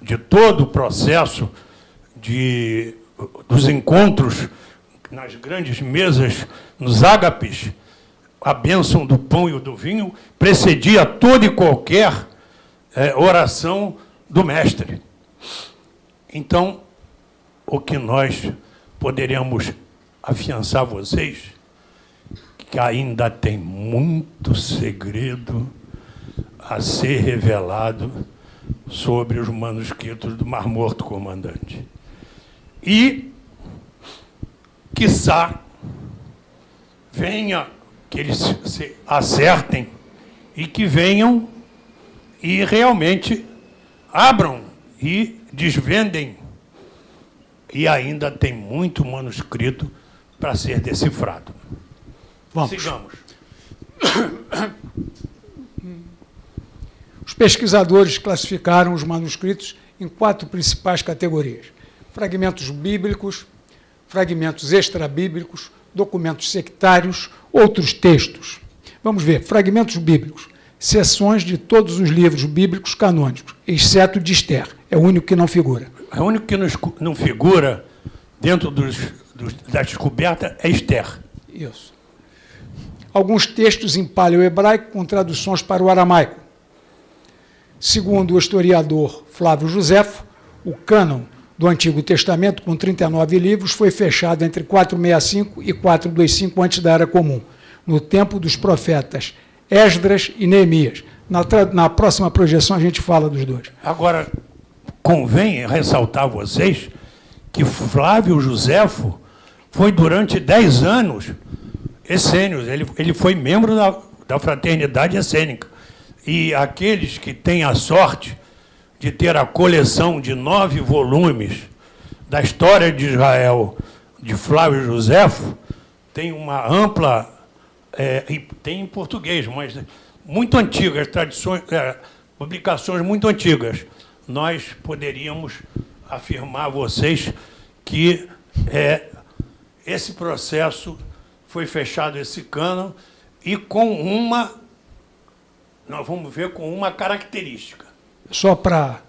S2: de todo o processo de, dos encontros nas grandes mesas, nos ágapes, a bênção do pão e do vinho precedia toda e qualquer é, oração do mestre. Então, o que nós poderíamos afiançar vocês, que ainda tem muito segredo a ser revelado sobre os manuscritos do Mar Morto, comandante. E, quiçá, venha, que eles se acertem e que venham e realmente abram e desvendem. E ainda tem muito manuscrito para ser decifrado.
S3: Vamos.
S2: Sigamos.
S3: Os pesquisadores classificaram os manuscritos em quatro principais categorias: fragmentos bíblicos, fragmentos extrabíblicos, documentos sectários, outros textos. Vamos ver, fragmentos bíblicos, seções de todos os livros bíblicos canônicos, exceto de Esther, é o único que não figura.
S2: É o único que não, figura dentro dos, dos- da descoberta é Esther.
S3: Isso. Alguns textos em paleo-hebraico com traduções para o aramaico. Segundo o historiador Flávio Joséfo, o cânon do Antigo Testamento, com 39 livros, foi fechado entre 465 e 425 antes da Era Comum, no tempo dos profetas Esdras e Neemias. Na, na próxima projeção a gente fala dos dois.
S2: Agora, convém ressaltar a vocês que Flávio Joséfo foi durante 10 anos essênios, ele, ele foi membro da, da fraternidade essênica. E aqueles que têm a sorte de ter a coleção de nove volumes da história de Israel de Flávio Joséfo, tem uma ampla, é, tem em português, mas muito antigas, tradições, é, publicações muito antigas. Nós poderíamos afirmar a vocês que é, esse processo foi fechado, esse cânon, e com uma, nós vamos ver com uma característica.
S3: Só para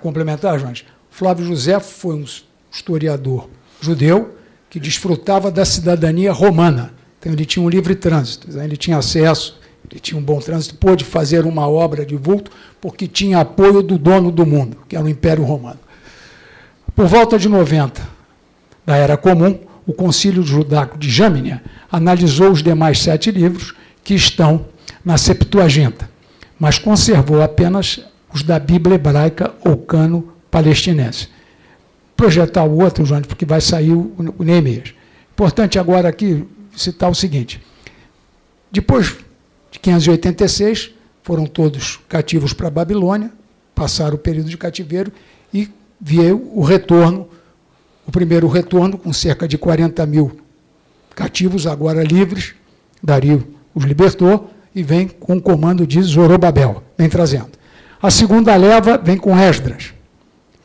S3: complementar, Jones, Flávio José foi um historiador judeu que desfrutava da cidadania romana. Então, ele tinha um livre trânsito, né? ele tinha acesso, ele tinha um bom trânsito, pôde fazer uma obra de vulto, porque tinha apoio do dono do mundo, que era o Império Romano. Por volta de 90 da Era Comum, o Concílio Judaico de Jâmnia analisou os demais sete livros que estão na Septuaginta, mas conservou apenas os da Bíblia hebraica ou cano palestinense. Projetar o outro, João, porque vai sair o Neemias. Importante agora aqui citar o seguinte: depois de 586, foram todos cativos para a Babilônia, passaram o período de cativeiro e veio o retorno, o primeiro retorno, com cerca de 40 mil cativos, agora livres. Dario os libertou e vem com o comando de Zorobabel, vem trazendo. A segunda leva vem com Esdras.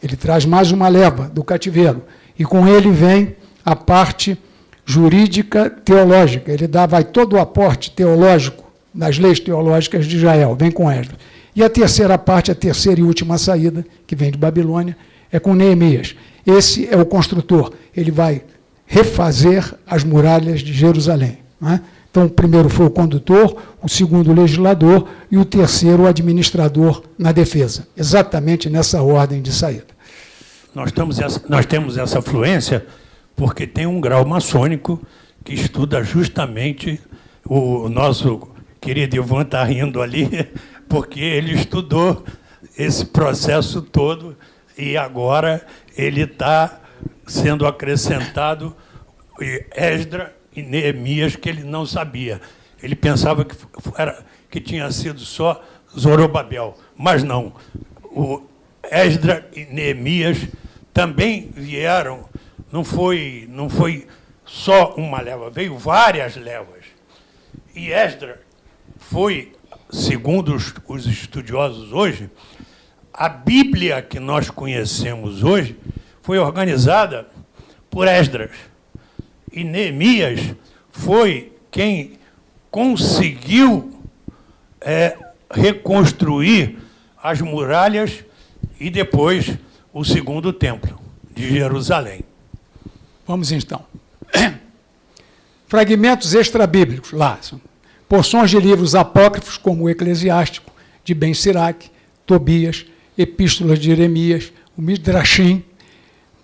S3: Ele traz mais uma leva do cativeiro. E com ele vem a parte jurídica teológica. Ele dá, vai todo o aporte teológico das leis teológicas de Israel, vem com Esdras. E a terceira parte, a terceira e última saída, que vem de Babilônia, é com Neemias. Esse é o construtor. Ele vai refazer as muralhas de Jerusalém. É? Então, o primeiro foi o condutor, o segundo o legislador e o terceiro o administrador na defesa. Exatamente nessa ordem de saída.
S2: Nós, essa, nós temos essa fluência porque tem um grau maçônico que estuda justamente o nosso querido Ivan está rindo ali, porque ele estudou esse processo todo e agora ele está sendo acrescentado Esdra e Neemias que ele não sabia. Ele pensava que, era, que tinha sido só Zorobabel, mas não. O Esdra e Neemias também vieram, não foi, não foi só uma leva, veio várias levas. E Esdra foi, segundo os, os estudiosos hoje, a Bíblia que nós conhecemos hoje foi organizada por Esdras. E Neemias foi quem conseguiu é, reconstruir as muralhas e depois o segundo templo de Jerusalém.
S3: Vamos então. Fragmentos extrabíblicos, lá. Porções de livros apócrifos, como o Eclesiástico, de Ben Sirac, Tobias, Epístolas de Jeremias, o Midrashim,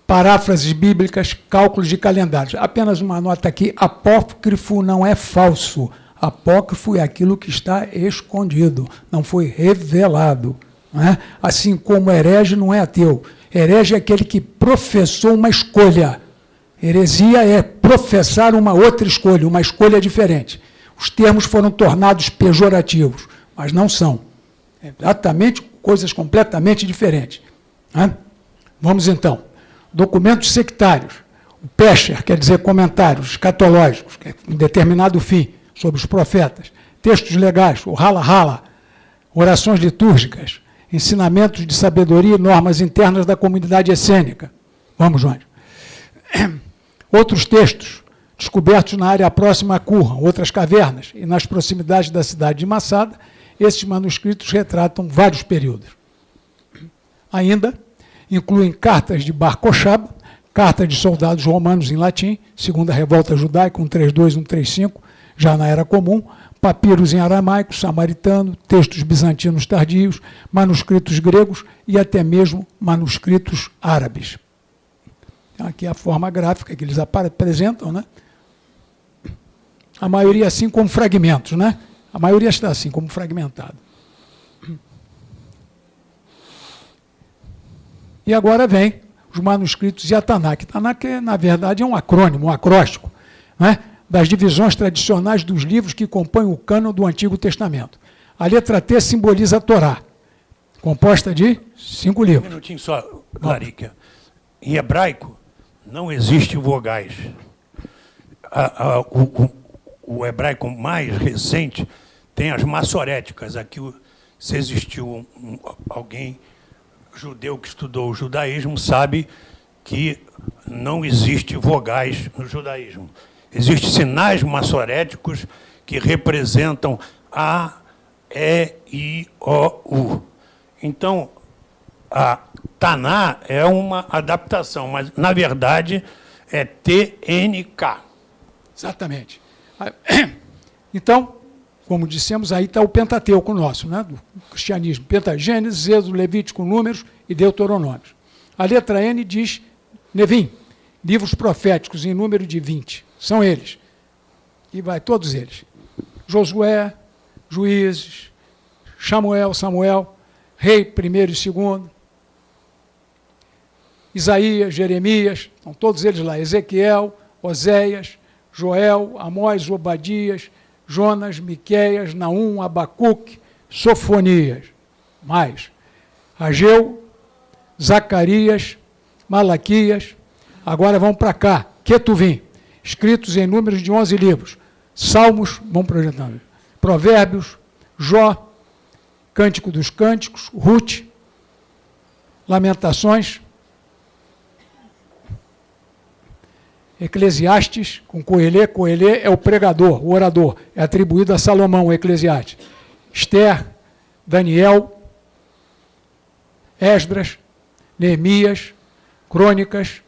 S3: paráfrases bíblicas, cálculos de calendários. Apenas uma nota aqui: apócrifo não é falso. Apócrifo é aquilo que está escondido, não foi revelado. Não é? Assim como herege não é ateu. Herege é aquele que professou uma escolha. Heresia é professar uma outra escolha, uma escolha diferente. Os termos foram tornados pejorativos, mas não são. É exatamente coisas completamente diferentes. Vamos então. Documentos sectários. O Pescher quer dizer comentários escatológicos, que é um determinado fim, sobre os profetas. Textos legais, o rala-rala, orações litúrgicas, ensinamentos de sabedoria e normas internas da comunidade essênica. Vamos, João. Outros textos, descobertos na área próxima a Curra, outras cavernas e nas proximidades da cidade de Massada, esses manuscritos retratam vários períodos. Ainda incluem cartas de Bar Kochab, cartas de soldados romanos em latim, segundo a revolta judaica, 132, 135, já na Era Comum, papiros em aramaico, samaritano, textos bizantinos tardios, manuscritos gregos e até mesmo manuscritos árabes. Aqui é a forma gráfica que eles apresentam, né? A maioria assim como fragmentos, né? A maioria está assim, como fragmentado. E agora vem os manuscritos de Atanak. Atanak, na verdade, é um acrônimo, um acróstico, né? das divisões tradicionais dos livros que compõem o cânon do Antigo Testamento. A letra T simboliza a Torá, composta de cinco livros.
S2: Um minutinho só, Larica. Em hebraico, não existe vogais. A, a, o, o, hebraico mais recente tem as maçoréticas. Aqui, se existiu um, alguém judeu que estudou o judaísmo, sabe que não existe vogais no judaísmo. Existem sinais maçoréticos que representam A, E, I, O, U. Então, a Taná é uma adaptação, mas, na verdade, é TNK.
S3: Exatamente. Então, como dissemos, aí está o Pentateuco nosso, né, do cristianismo. Pentagênesis, Êxodo, Levítico, Números e Deuteronômio. A letra N diz Nevim, livros proféticos em número de 20. São eles. E vai todos eles. Josué, Juízes, Samuel, Samuel, Rei primeiro e segundo, Isaías, Jeremias, estão todos eles lá, Ezequiel, Oséias, Joel, Amós, Obadias, Jonas, Miqueias, Naum, Abacuque, Sofonias, mais, Ageu, Zacarias, Malaquias, agora vão para cá, Ketuvim, escritos em números de 11 livros. Salmos, vamos projetando. Provérbios, Jó, Cântico dos Cânticos, Ruth, Lamentações, Eclesiastes, com Coelê, Coelê é o pregador, o orador, é atribuído a Salomão, Eclesiastes. Esther, Daniel, Esdras, Neemias, Crônicas,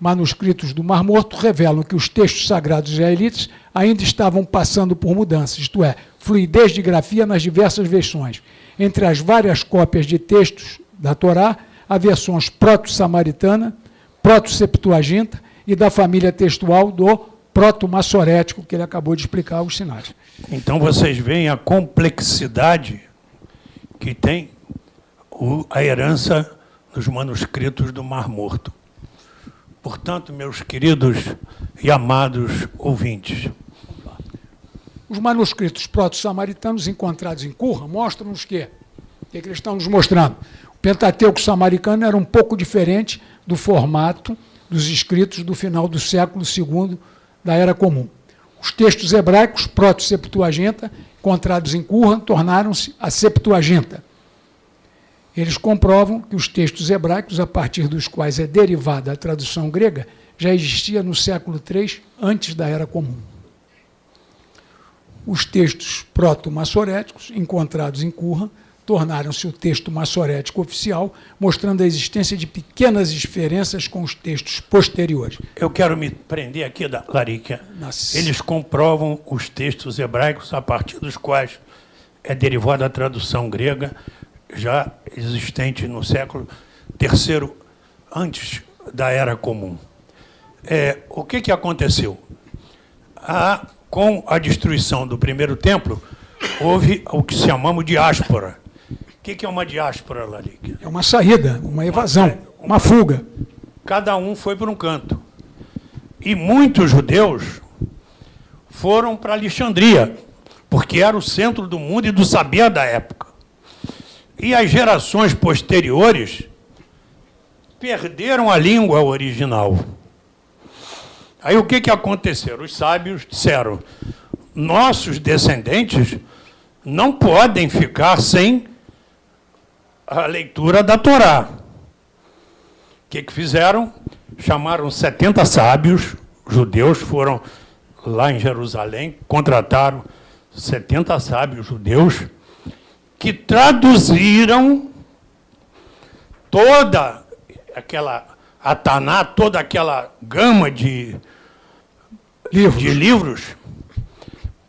S3: manuscritos do Mar Morto revelam que os textos sagrados israelitas ainda estavam passando por mudanças, isto é, fluidez de grafia nas diversas versões. Entre as várias cópias de textos da Torá, há versões proto-samaritana, proto-septuaginta e da família textual do proto-massorético, que ele acabou de explicar os sinais.
S2: Então vocês veem a complexidade que tem a herança dos manuscritos do Mar Morto. Portanto, meus queridos e amados ouvintes,
S3: os manuscritos proto-samaritanos encontrados em Curra mostram-nos que, o que, é que eles estão nos mostrando? O Pentateuco samaritano era um pouco diferente do formato dos escritos do final do século II da Era Comum. Os textos hebraicos proto-septuaginta, encontrados em Curra, tornaram-se a Septuaginta, eles comprovam que os textos hebraicos, a partir dos quais é derivada a tradução grega, já existia no século III, antes da Era Comum. Os textos proto-massoréticos, encontrados em Curra, tornaram-se o texto massorético oficial, mostrando a existência de pequenas diferenças com os textos posteriores.
S2: Eu quero me prender aqui, da Larica. Eles comprovam os textos hebraicos a partir dos quais é derivada a tradução grega, já existente no século III, antes da Era Comum. É, o que, que aconteceu? A, com a destruição do primeiro templo, houve o que chamamos de áspora, O que, que é uma diáspora, Larique?
S3: É uma saída, uma evasão, uma fuga.
S2: Cada um foi para um canto. E muitos judeus foram para Alexandria, porque era o centro do mundo e do saber da época. E as gerações posteriores perderam a língua original. Aí o que, que aconteceu? Os sábios disseram: nossos descendentes não podem ficar sem a leitura da Torá. O que, que fizeram? Chamaram 70 sábios, judeus, foram lá em Jerusalém, contrataram 70 sábios judeus, que traduziram toda aquela Ataná, toda aquela gama de livros, de livros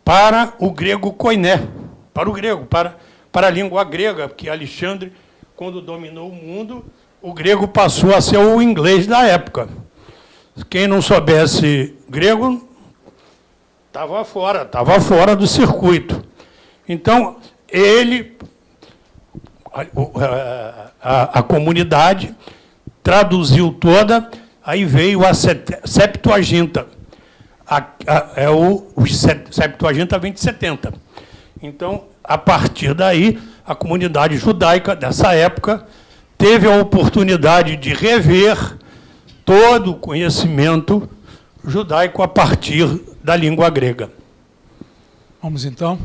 S2: para o grego koiné, para o grego, para, para a língua grega, porque Alexandre, quando dominou o mundo, o grego passou a ser o inglês da época. Quem não soubesse grego estava fora, estava fora do circuito. Então, ele, a, a, a, comunidade, traduziu toda, aí veio a Septuaginta. A, é o, o Septuaginta vem de 70. Então, a partir daí, a comunidade judaica dessa época teve a oportunidade de rever todo o conhecimento judaico a partir da língua grega.
S3: Vamos então.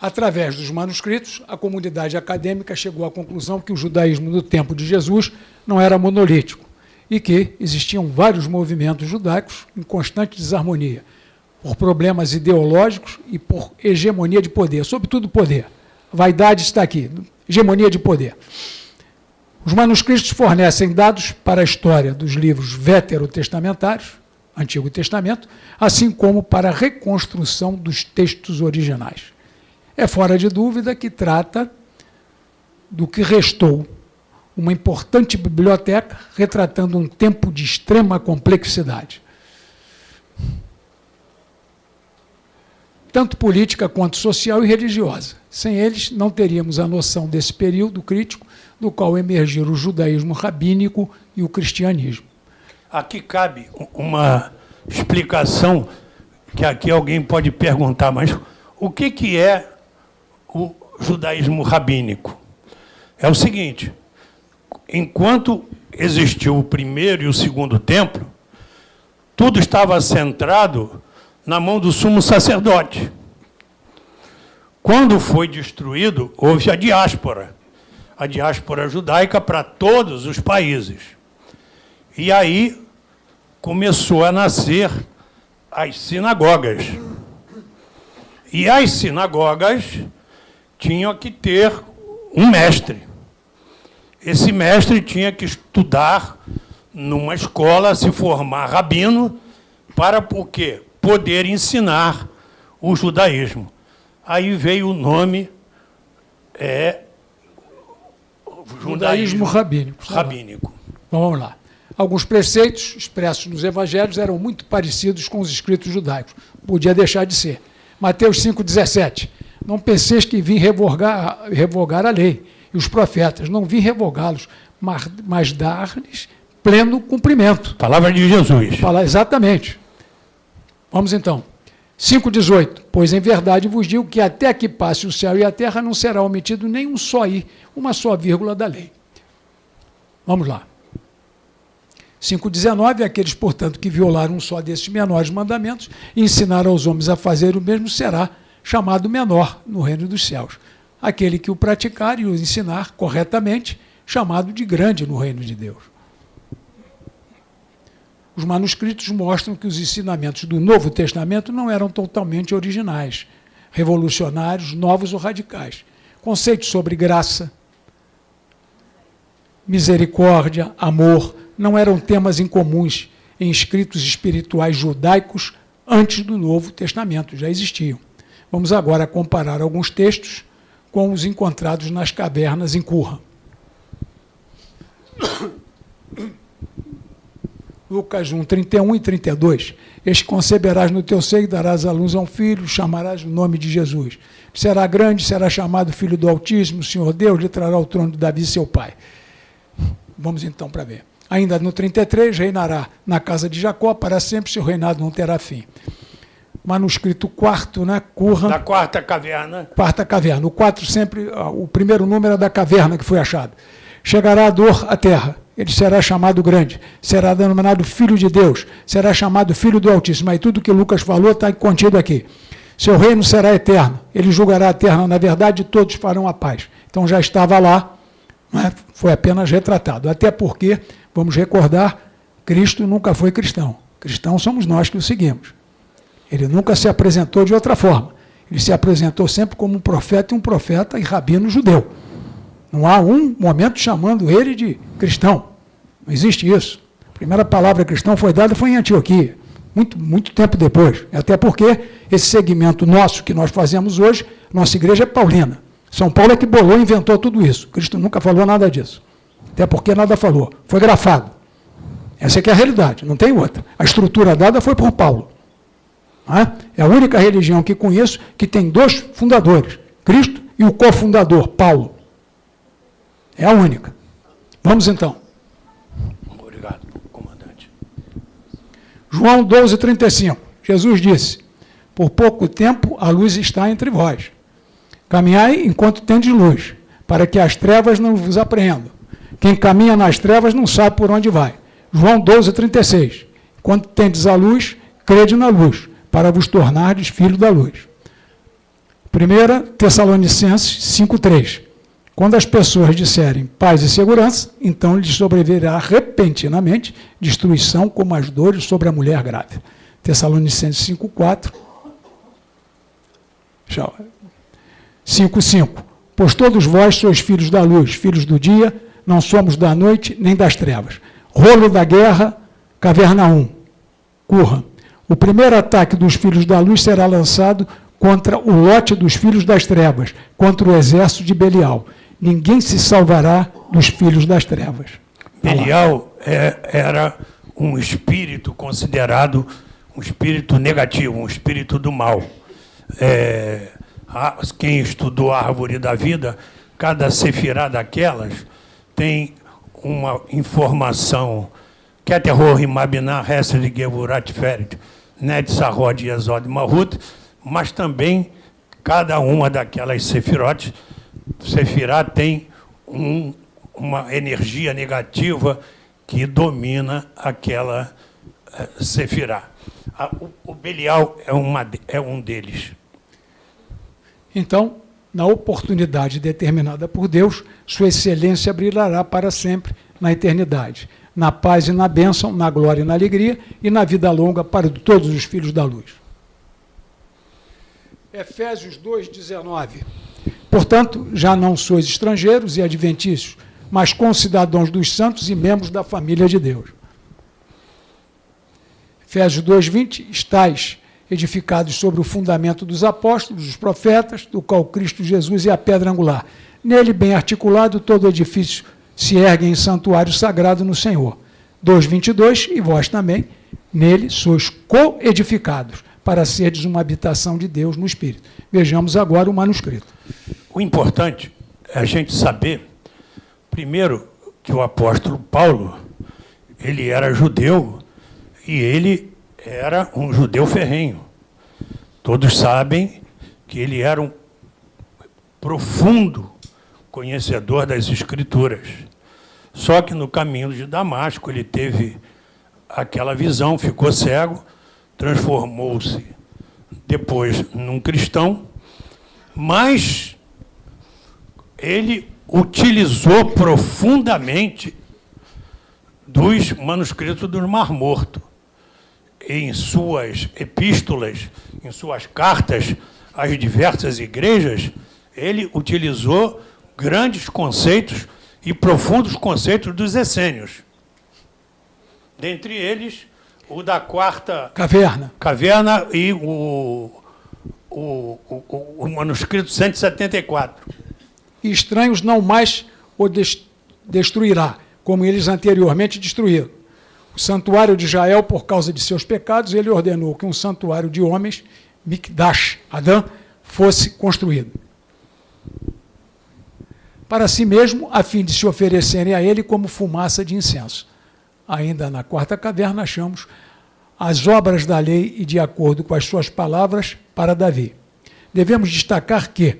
S3: Através dos manuscritos, a comunidade acadêmica chegou à conclusão que o judaísmo no tempo de Jesus não era monolítico e que existiam vários movimentos judaicos em constante desarmonia, por problemas ideológicos e por hegemonia de poder, sobretudo poder. Vaidade está aqui, hegemonia de poder. Os manuscritos fornecem dados para a história dos livros veterotestamentários, Antigo Testamento, assim como para a reconstrução dos textos originais. É fora de dúvida que trata do que restou uma importante biblioteca retratando um tempo de extrema complexidade. Tanto política quanto social e religiosa. Sem eles, não teríamos a noção desse período crítico do qual emergiram o judaísmo rabínico e o cristianismo.
S2: Aqui cabe uma explicação que aqui alguém pode perguntar, mas o que, que é o judaísmo rabínico? É o seguinte, enquanto existiu o primeiro e o segundo templo, tudo estava centrado na mão do sumo sacerdote. Quando foi destruído, houve a diáspora a diáspora judaica para todos os países. E aí começou a nascer as sinagogas. E as sinagogas tinham que ter um mestre. Esse mestre tinha que estudar numa escola, se formar rabino, para o quê? Poder ensinar o judaísmo. Aí veio o nome é,
S3: judaísmo rabínico.
S2: Rabínico.
S3: Então, vamos lá. Alguns preceitos expressos nos evangelhos eram muito parecidos com os escritos judaicos. Podia deixar de ser. Mateus 5,17. Não penseis que vim revogar, revogar a lei e os profetas. Não vim revogá-los, mas, mas dar-lhes pleno cumprimento.
S2: Palavra de Jesus.
S3: Fala, exatamente. Vamos então. 5,18. Pois em verdade vos digo que até que passe o céu e a terra não será omitido nenhum só i, uma só vírgula da lei. Vamos lá. 5,19. Aqueles, portanto, que violaram um só desses menores mandamentos e ensinaram aos homens a fazer o mesmo será chamado menor no reino dos céus. Aquele que o praticar e o ensinar corretamente, chamado de grande no reino de Deus. Os manuscritos mostram que os ensinamentos do Novo Testamento não eram totalmente originais, revolucionários, novos ou radicais. Conceitos sobre graça, misericórdia, amor, não eram temas incomuns em escritos espirituais judaicos antes do Novo Testamento, já existiam. Vamos agora comparar alguns textos com os encontrados nas cavernas em Curra. Lucas 1, 31 e 32. Este conceberás no teu seio, darás à luz a um filho, chamarás o nome de Jesus. Será grande, será chamado Filho do Altíssimo, o Senhor Deus lhe trará o trono de Davi, seu pai. Vamos então para ver. Ainda no 33, reinará na casa de Jacó para sempre, seu reinado não terá fim. Manuscrito quarto, né? Curra.
S2: Da quarta caverna.
S3: Quarta caverna. O quatro sempre, o primeiro número é da caverna que foi achado. Chegará a dor à terra ele será chamado grande, será denominado Filho de Deus, será chamado Filho do Altíssimo. Aí tudo que Lucas falou está contido aqui. Seu reino será eterno, ele julgará a terra na verdade todos farão a paz. Então já estava lá, é? foi apenas retratado. Até porque, vamos recordar, Cristo nunca foi cristão. Cristãos somos nós que o seguimos. Ele nunca se apresentou de outra forma. Ele se apresentou sempre como um profeta e um profeta e rabino judeu. Não há um momento chamando ele de cristão. Não existe isso. A primeira palavra cristão foi dada foi em Antioquia, muito, muito tempo depois. Até porque esse segmento nosso que nós fazemos hoje, nossa igreja é paulina. São Paulo é que bolou e inventou tudo isso. Cristo nunca falou nada disso. Até porque nada falou. Foi grafado. Essa é, é a realidade, não tem outra. A estrutura dada foi por Paulo. É? é a única religião que conheço que tem dois fundadores, Cristo e o cofundador, Paulo. É a única. Vamos então.
S2: Obrigado, comandante.
S3: João 12, 35. Jesus disse: Por pouco tempo a luz está entre vós. Caminhai enquanto tendes luz, para que as trevas não vos apreendam. Quem caminha nas trevas não sabe por onde vai. João 12, 36. Quando tendes a luz, crede na luz, para vos tornardes filho da luz. 1 Tessalonicenses 5, 3. Quando as pessoas disserem paz e segurança, então lhes sobrevirá repentinamente destruição como as dores sobre a mulher grávida. Tessalonicenses 5,4. 5,5. Pois todos vós sois filhos da luz, filhos do dia, não somos da noite nem das trevas. Rolo da guerra, caverna 1. Curra. O primeiro ataque dos filhos da luz será lançado contra o lote dos filhos das trevas, contra o exército de Belial ninguém se salvará dos filhos das trevas.
S2: Belial é, era um espírito considerado um espírito negativo, um espírito do mal. É, quem estudou a árvore da vida, cada sefirá daquelas tem uma informação que é e Mabiná, Hesed, Gevurat, Yesod, Mahut, mas também cada uma daquelas sefirotes Sefirá tem um, uma energia negativa que domina aquela uh, Sefirá. o, o, Belial é, uma, é um deles.
S3: Então, na oportunidade determinada por Deus, Sua excelência brilhará para sempre na eternidade, na paz e na bênção, na glória e na alegria, e na vida longa para todos os filhos da luz. Efésios 2,19 Portanto, já não sois estrangeiros e adventícios, mas concidadãos dos santos e membros da família de Deus. Efésios 2,20, estáis edificados sobre o fundamento dos apóstolos, dos profetas, do qual Cristo Jesus é a pedra angular. Nele, bem articulado, todo edifício se ergue em santuário sagrado no Senhor. 2,22, e vós também, nele sois co-edificados, para seres uma habitação de Deus no Espírito. Vejamos agora o manuscrito.
S2: O importante é a gente saber, primeiro, que o apóstolo Paulo, ele era judeu e ele era um judeu ferrenho. Todos sabem que ele era um profundo conhecedor das escrituras. Só que no caminho de Damasco ele teve aquela visão, ficou cego, transformou-se depois num cristão, mas ele utilizou profundamente dos manuscritos do Mar Morto. Em suas epístolas, em suas cartas às diversas igrejas, ele utilizou grandes conceitos e profundos conceitos dos essênios. Dentre eles, o da quarta
S3: caverna,
S2: caverna e o, o, o, o manuscrito 174
S3: e estranhos não mais o destruirá, como eles anteriormente destruíram. o santuário de Israel, por causa de seus pecados, ele ordenou que um santuário de homens, Mikdash, Adão, fosse construído. Para si mesmo, a fim de se oferecerem a ele como fumaça de incenso. Ainda na quarta caverna, achamos as obras da lei e de acordo com as suas palavras para Davi. Devemos destacar que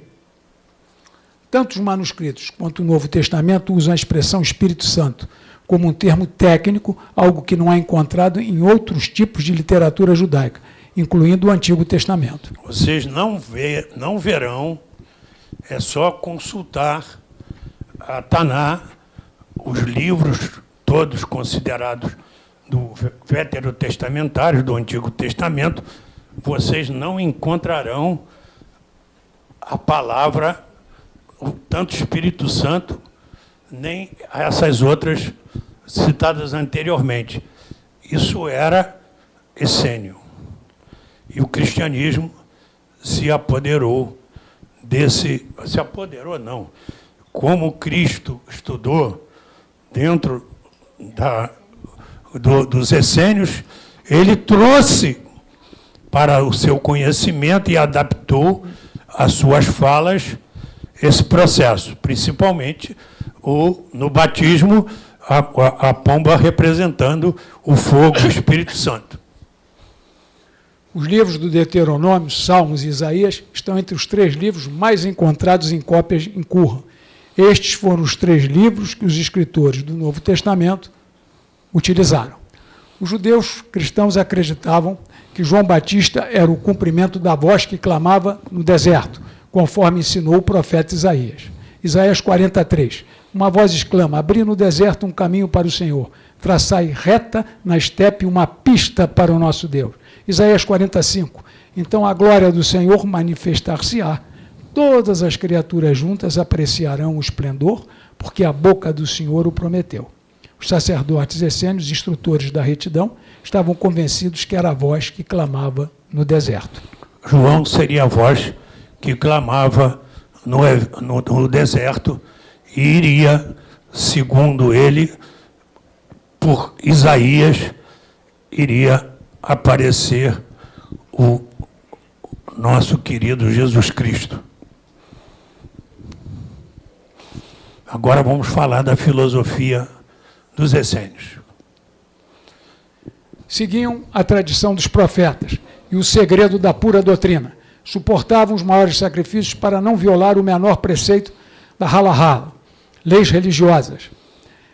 S3: tanto os manuscritos quanto o Novo Testamento usam a expressão Espírito Santo como um termo técnico, algo que não é encontrado em outros tipos de literatura judaica, incluindo o Antigo Testamento.
S2: Vocês não, vê, não verão, é só consultar a Taná, os livros todos considerados do veterotestamentário, do Antigo Testamento, vocês não encontrarão a palavra, tanto Espírito Santo, nem essas outras citadas anteriormente. Isso era essênio. E o cristianismo se apoderou desse. Se apoderou, não. Como Cristo estudou dentro da, do, dos essênios, ele trouxe para o seu conhecimento e adaptou as suas falas esse processo, principalmente o, no batismo, a, a, a pomba representando o fogo, o Espírito Santo.
S3: Os livros do Deuteronômio, Salmos e Isaías estão entre os três livros mais encontrados em cópias em Curra. Estes foram os três livros que os escritores do Novo Testamento utilizaram. Os judeus cristãos acreditavam que João Batista era o cumprimento da voz que clamava no deserto, conforme ensinou o profeta Isaías. Isaías 43. Uma voz exclama: Abri no deserto um caminho para o Senhor, traçai reta na estepe uma pista para o nosso Deus. Isaías 45. Então a glória do Senhor manifestar-se-á. Todas as criaturas juntas apreciarão o esplendor, porque a boca do Senhor o prometeu. Os sacerdotes essênios, instrutores da retidão, estavam convencidos que era a voz que clamava no deserto.
S2: João seria a voz que clamava no, no, no deserto e iria, segundo ele, por Isaías, iria aparecer o nosso querido Jesus Cristo. Agora vamos falar da filosofia dos essênios.
S3: Seguiam a tradição dos profetas e o segredo da pura doutrina. Suportavam os maiores sacrifícios para não violar o menor preceito da halahá, leis religiosas.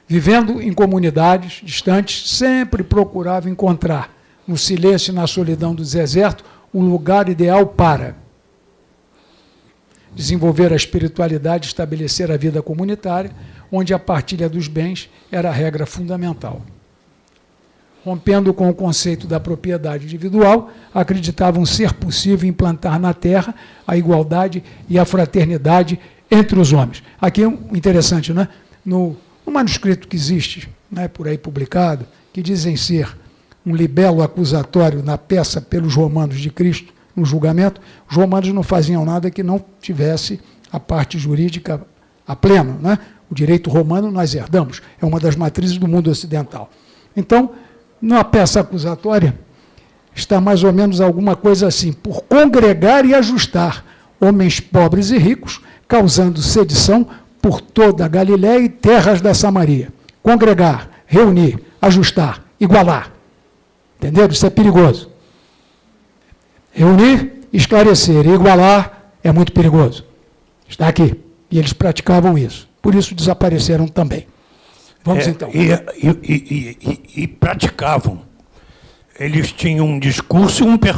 S3: Vivendo em comunidades distantes, sempre procuravam encontrar, no silêncio e na solidão do deserto, um lugar ideal para desenvolver a espiritualidade, estabelecer a vida comunitária, onde a partilha dos bens era a regra fundamental. Rompendo com o conceito da propriedade individual, acreditavam ser possível implantar na terra a igualdade e a fraternidade entre os homens. Aqui é interessante, né? no, no manuscrito que existe, né, por aí publicado, que dizem ser um libelo acusatório na peça pelos romanos de Cristo, no julgamento, os romanos não faziam nada que não tivesse a parte jurídica a pleno. Né? O direito romano nós herdamos, é uma das matrizes do mundo ocidental. Então, na peça acusatória, está mais ou menos alguma coisa assim: por congregar e ajustar homens pobres e ricos, causando sedição por toda a Galiléia e terras da Samaria. Congregar, reunir, ajustar, igualar. Entenderam? Isso é perigoso. Reunir, esclarecer e igualar é muito perigoso. Está aqui. E eles praticavam isso. Por isso desapareceram também. Vamos
S2: é,
S3: então.
S2: E, e, e, e, praticavam. Eles tinham um discurso um per...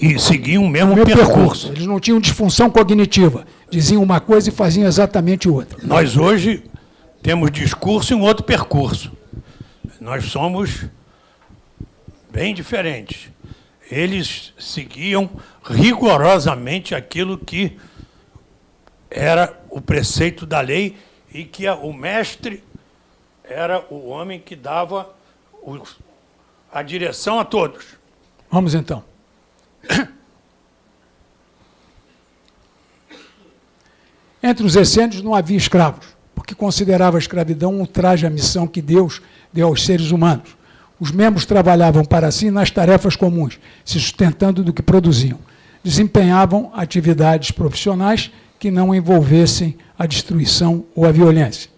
S2: e, seguiam o mesmo percurso. percurso.
S3: Eles não tinham disfunção cognitiva. Diziam uma coisa e faziam exatamente outra.
S2: Nós hoje temos discurso e um outro percurso. Nós somos bem diferentes. Eles seguiam rigorosamente aquilo que era o preceito da lei e que o mestre era o homem que dava a direção a todos.
S3: Vamos então. Entre os essênios não havia escravos, porque considerava a escravidão um traje à missão que Deus deu aos seres humanos. Os membros trabalhavam para si nas tarefas comuns, se sustentando do que produziam. Desempenhavam atividades profissionais que não envolvessem a destruição ou a violência.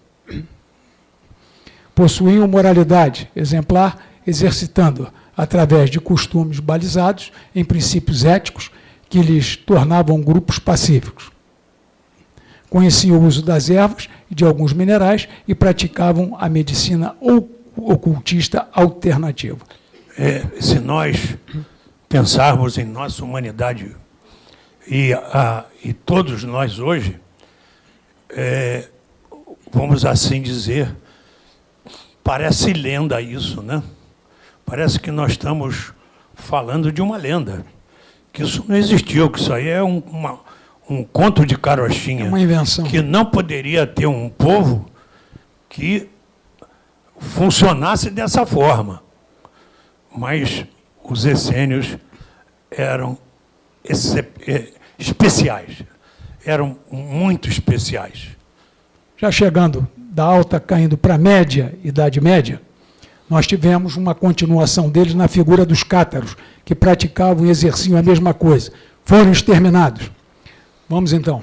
S3: Possuíam moralidade exemplar, exercitando-a através de costumes balizados em princípios éticos que lhes tornavam grupos pacíficos. Conheciam o uso das ervas e de alguns minerais e praticavam a medicina ocultista alternativa.
S2: É, se nós pensarmos em nossa humanidade e, a, e todos nós hoje, é, vamos assim dizer, parece lenda isso, né? Parece que nós estamos falando de uma lenda, que isso não existiu, que isso aí é um, uma, um conto de carochinha. É
S3: uma invenção.
S2: Que não poderia ter um povo que funcionasse dessa forma. Mas os essênios eram é, especiais, eram muito especiais.
S3: Já chegando da alta, caindo para a média, Idade Média, nós tivemos uma continuação deles na figura dos cátaros, que praticavam e exerciam a mesma coisa. Foram exterminados. Vamos então.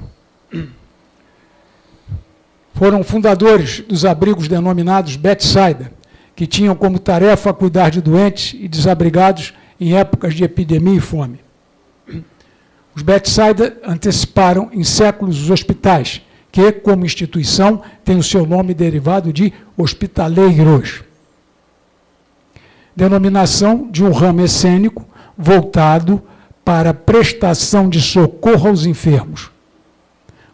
S3: Foram fundadores dos abrigos denominados Bethsaida, que tinham como tarefa cuidar de doentes e desabrigados em épocas de epidemia e fome. Os Bethsaida anteciparam em séculos os hospitais, que, como instituição, têm o seu nome derivado de hospitaleiros denominação de um ramo essênico voltado para prestação de socorro aos enfermos.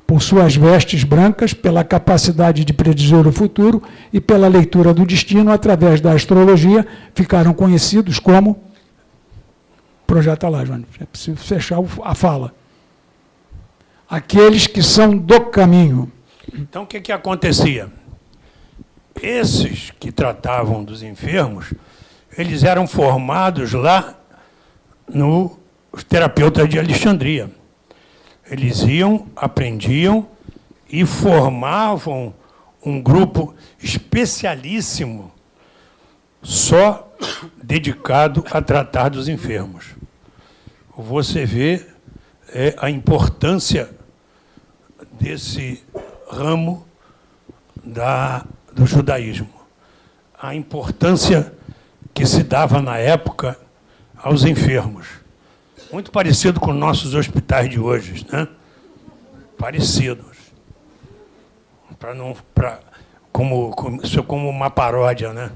S3: Por suas vestes brancas, pela capacidade de predizer o futuro e pela leitura do destino através da astrologia, ficaram conhecidos como. Projeta lá, João, é preciso fechar a fala. Aqueles que são do caminho.
S2: Então, o que, que acontecia? Esses que tratavam dos enfermos eles eram formados lá no terapeutas de Alexandria. Eles iam, aprendiam e formavam um grupo especialíssimo só dedicado a tratar dos enfermos. Você vê é, a importância desse ramo da, do judaísmo, a importância que se dava na época aos enfermos. Muito parecido com nossos hospitais de hoje, né? Parecidos. Para não, para como, como isso é como uma paródia, né?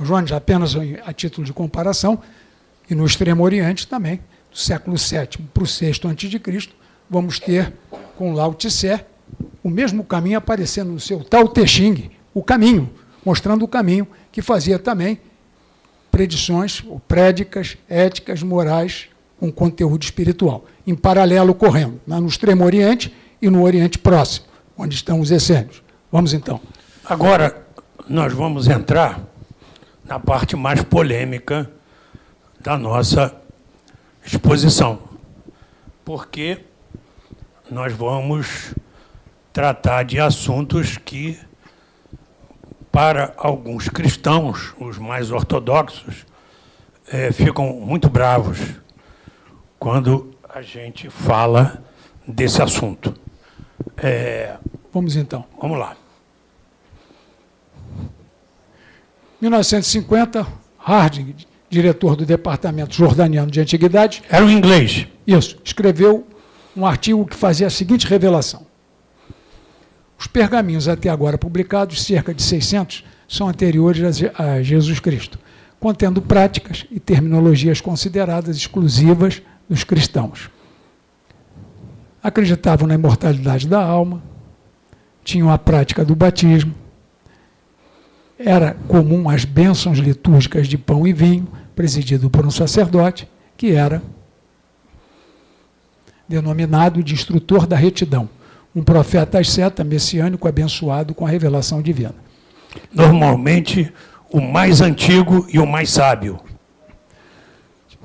S3: Jones, apenas a título de comparação, e no Extremo Oriente também, do século VII para o VI a.C., vamos ter com Lao Tse o mesmo caminho aparecendo no seu Tao Te Ching, o caminho, mostrando o caminho que fazia também predições, ou prédicas, éticas, morais, com conteúdo espiritual, em paralelo correndo, no Extremo Oriente e no Oriente Próximo, onde estão os essênios. Vamos então.
S2: Agora, nós vamos entrar na parte mais polêmica da nossa exposição, porque nós vamos tratar de assuntos que para alguns cristãos, os mais ortodoxos, é, ficam muito bravos quando a gente fala desse assunto.
S3: É, vamos então.
S2: Vamos lá.
S3: 1950, Harding, diretor do Departamento Jordaniano de Antiguidade.
S2: Era um inglês.
S3: Isso. Escreveu um artigo que fazia a seguinte revelação. Os pergaminhos até agora publicados, cerca de 600, são anteriores a Jesus Cristo, contendo práticas e terminologias consideradas exclusivas dos cristãos. Acreditavam na imortalidade da alma, tinham a prática do batismo, era comum as bênçãos litúrgicas de pão e vinho, presidido por um sacerdote, que era denominado de instrutor da retidão um profeta asceta messiânico abençoado com a revelação divina.
S2: Normalmente, o mais antigo e o mais sábio.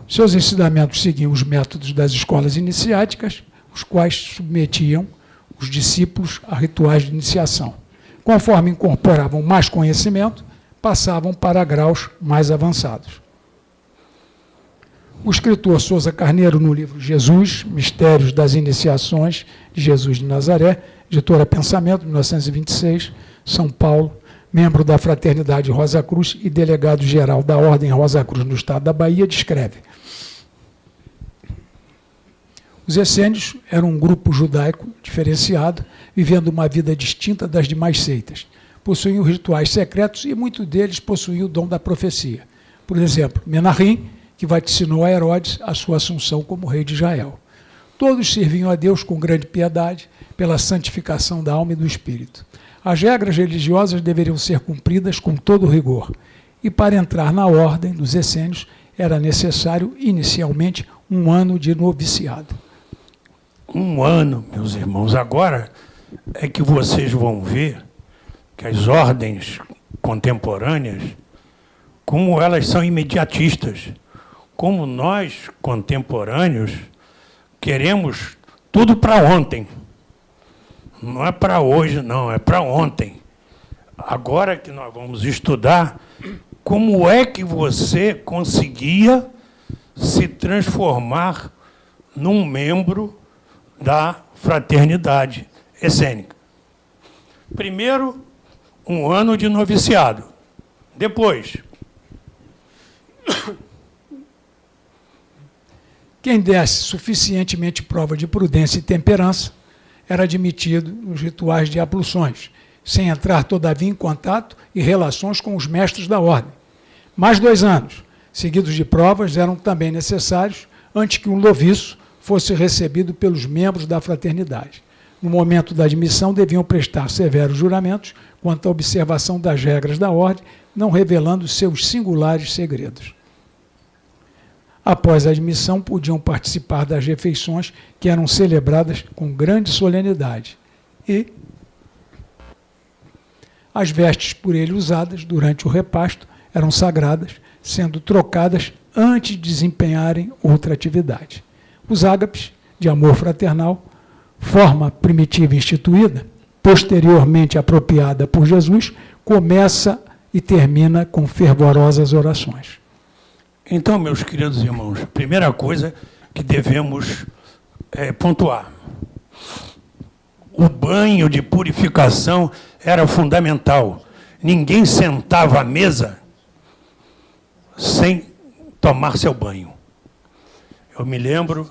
S3: Seus ensinamentos seguiam os métodos das escolas iniciáticas, os quais submetiam os discípulos a rituais de iniciação. Conforme incorporavam mais conhecimento, passavam para graus mais avançados. O escritor Souza Carneiro, no livro Jesus, Mistérios das Iniciações de Jesus de Nazaré, editora Pensamento, 1926, São Paulo, membro da Fraternidade Rosa Cruz e delegado-geral da Ordem Rosa Cruz no estado da Bahia, descreve. Os essênios eram um grupo judaico diferenciado, vivendo uma vida distinta das demais seitas. Possuíam rituais secretos e muitos deles possuíam o dom da profecia. Por exemplo, Menahim, que vaticinou a Herodes a sua assunção como rei de Israel. Todos serviam a Deus com grande piedade, pela santificação da alma e do espírito. As regras religiosas deveriam ser cumpridas com todo rigor, e para entrar na ordem dos essênios era necessário, inicialmente, um ano de noviciado.
S2: Um ano, meus irmãos. Agora é que vocês vão ver que as ordens contemporâneas, como elas são imediatistas como nós, contemporâneos, queremos tudo para ontem. Não é para hoje, não, é para ontem. Agora que nós vamos estudar como é que você conseguia se transformar num membro da fraternidade essênica. Primeiro, um ano de noviciado. Depois,
S3: Quem desse suficientemente prova de prudência e temperança era admitido nos rituais de abluções, sem entrar, todavia, em contato e relações com os mestres da ordem. Mais dois anos, seguidos de provas, eram também necessários antes que um noviço fosse recebido pelos membros da fraternidade. No momento da admissão, deviam prestar severos juramentos quanto à observação das regras da ordem, não revelando seus singulares segredos após a admissão, podiam participar das refeições que eram celebradas com grande solenidade. E as vestes por ele usadas durante o repasto eram sagradas, sendo trocadas antes de desempenharem outra atividade. Os ágapes, de amor fraternal, forma primitiva instituída, posteriormente apropriada por Jesus, começa e termina com fervorosas orações.
S2: Então, meus queridos irmãos, primeira coisa que devemos é, pontuar. O banho de purificação era fundamental. Ninguém sentava à mesa sem tomar seu banho. Eu me lembro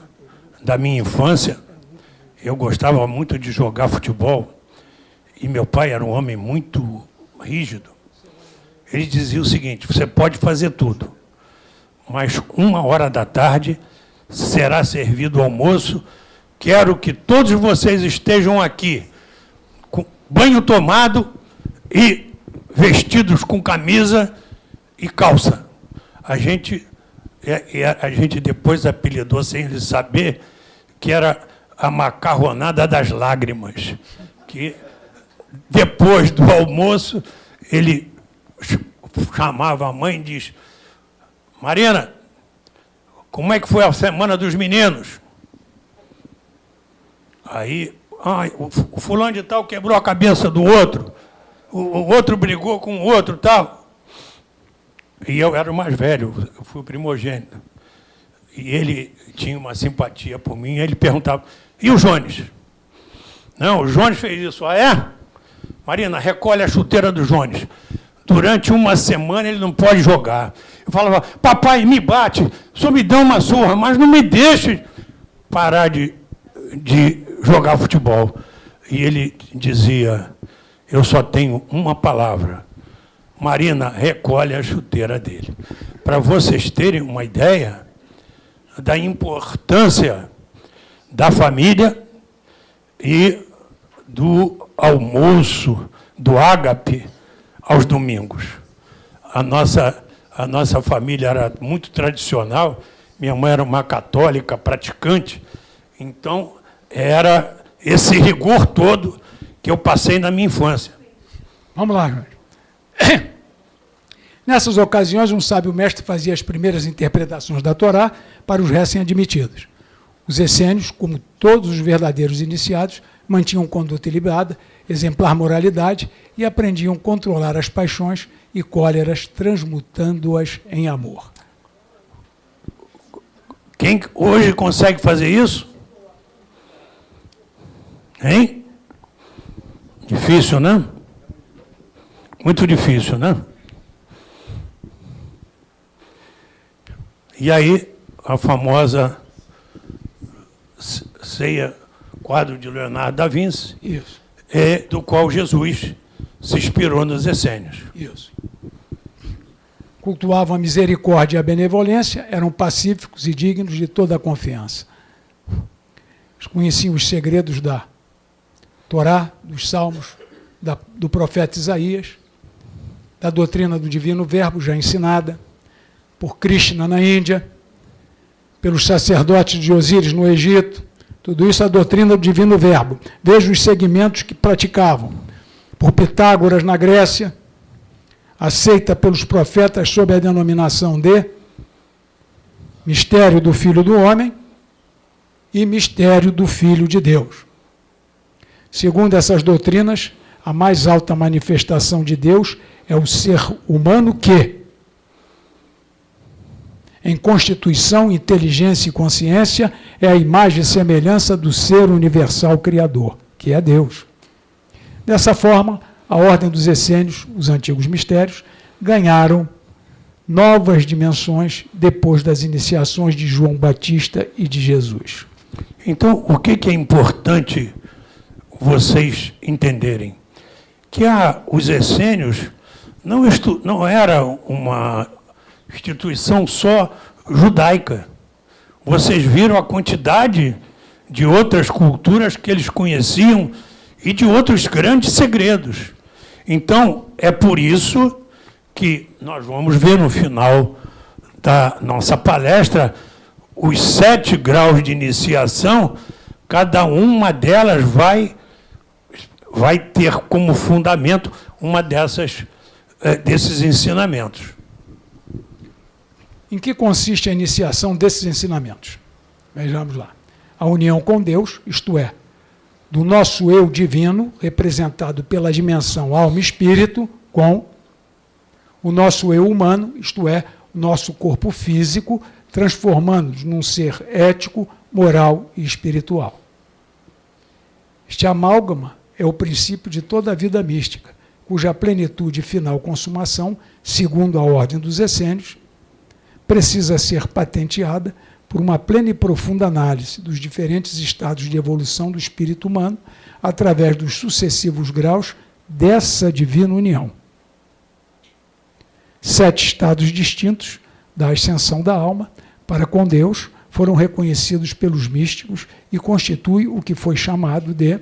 S2: da minha infância, eu gostava muito de jogar futebol, e meu pai era um homem muito rígido. Ele dizia o seguinte, você pode fazer tudo, mas uma hora da tarde será servido o almoço. Quero que todos vocês estejam aqui, com banho tomado e vestidos com camisa e calça. A gente, é, é, a gente depois apelidou, sem ele saber, que era a macarronada das lágrimas, que depois do almoço ele chamava a mãe e diz, Marina, como é que foi a semana dos meninos? Aí, o fulano de tal quebrou a cabeça do outro, o, o outro brigou com o outro tal. E eu era o mais velho, eu fui primogênito. E ele tinha uma simpatia por mim, ele perguntava, e o Jones? Não, o Jones fez isso. Ah, é? Marina, recolhe a chuteira do Jones. Durante uma semana ele não pode jogar. Eu falava, papai, me bate, só me dá uma surra, mas não me deixe parar de, de jogar futebol. E ele dizia, eu só tenho uma palavra. Marina, recolhe a chuteira dele. Para vocês terem uma ideia da importância da família e do almoço, do ágape, aos domingos. A nossa, a nossa família era muito tradicional, minha mãe era uma católica praticante, então era esse rigor todo que eu passei na minha infância.
S3: Vamos lá. Nessas ocasiões, um sábio mestre fazia as primeiras interpretações da Torá para os recém-admitidos. Os essênios, como todos os verdadeiros iniciados, mantinham conduta ilibada exemplar moralidade e aprendiam a controlar as paixões e cóleras, transmutando-as em amor.
S2: Quem hoje consegue fazer isso? Hein? Difícil, né? Muito difícil, né? E aí, a famosa ceia, quadro de Leonardo da Vinci,
S3: Isso.
S2: É, do qual Jesus se inspirou nos essênios.
S3: Isso. Cultuavam a misericórdia e a benevolência, eram pacíficos e dignos de toda a confiança. Conheciam os segredos da Torá, dos Salmos, da, do profeta Isaías, da doutrina do divino verbo já ensinada por Krishna na Índia, pelos sacerdotes de Osíris no Egito, tudo isso é a doutrina do divino verbo. Veja os segmentos que praticavam. Por Pitágoras na Grécia, aceita pelos profetas sob a denominação de mistério do Filho do Homem e mistério do Filho de Deus. Segundo essas doutrinas, a mais alta manifestação de Deus é o ser humano que, em constituição, inteligência e consciência, é a imagem e semelhança do ser universal criador, que é Deus. Dessa forma, a ordem dos essênios, os antigos mistérios, ganharam novas dimensões depois das iniciações de João Batista e de Jesus.
S2: Então, o que, é importante vocês entenderem? Que a, os essênios não, não era uma instituição só judaica. Vocês viram a quantidade de outras culturas que eles conheciam e de outros grandes segredos. Então, é por isso que nós vamos ver no final da nossa palestra os sete graus de iniciação, cada uma delas vai, vai ter como fundamento uma dessas, eh, desses ensinamentos.
S3: Em que consiste a iniciação desses ensinamentos? Vejamos lá. A união com Deus, isto é, do nosso eu divino, representado pela dimensão alma e espírito, com o nosso eu humano, isto é, o nosso corpo físico, transformando-nos num ser ético, moral e espiritual. Este amálgama é o princípio de toda a vida mística, cuja plenitude e final consumação, segundo a ordem dos essênios, precisa ser patenteada por uma plena e profunda análise dos diferentes estados de evolução do espírito humano através dos sucessivos graus dessa divina união. Sete estados distintos da ascensão da alma para com Deus foram reconhecidos pelos místicos e constitui o que foi chamado de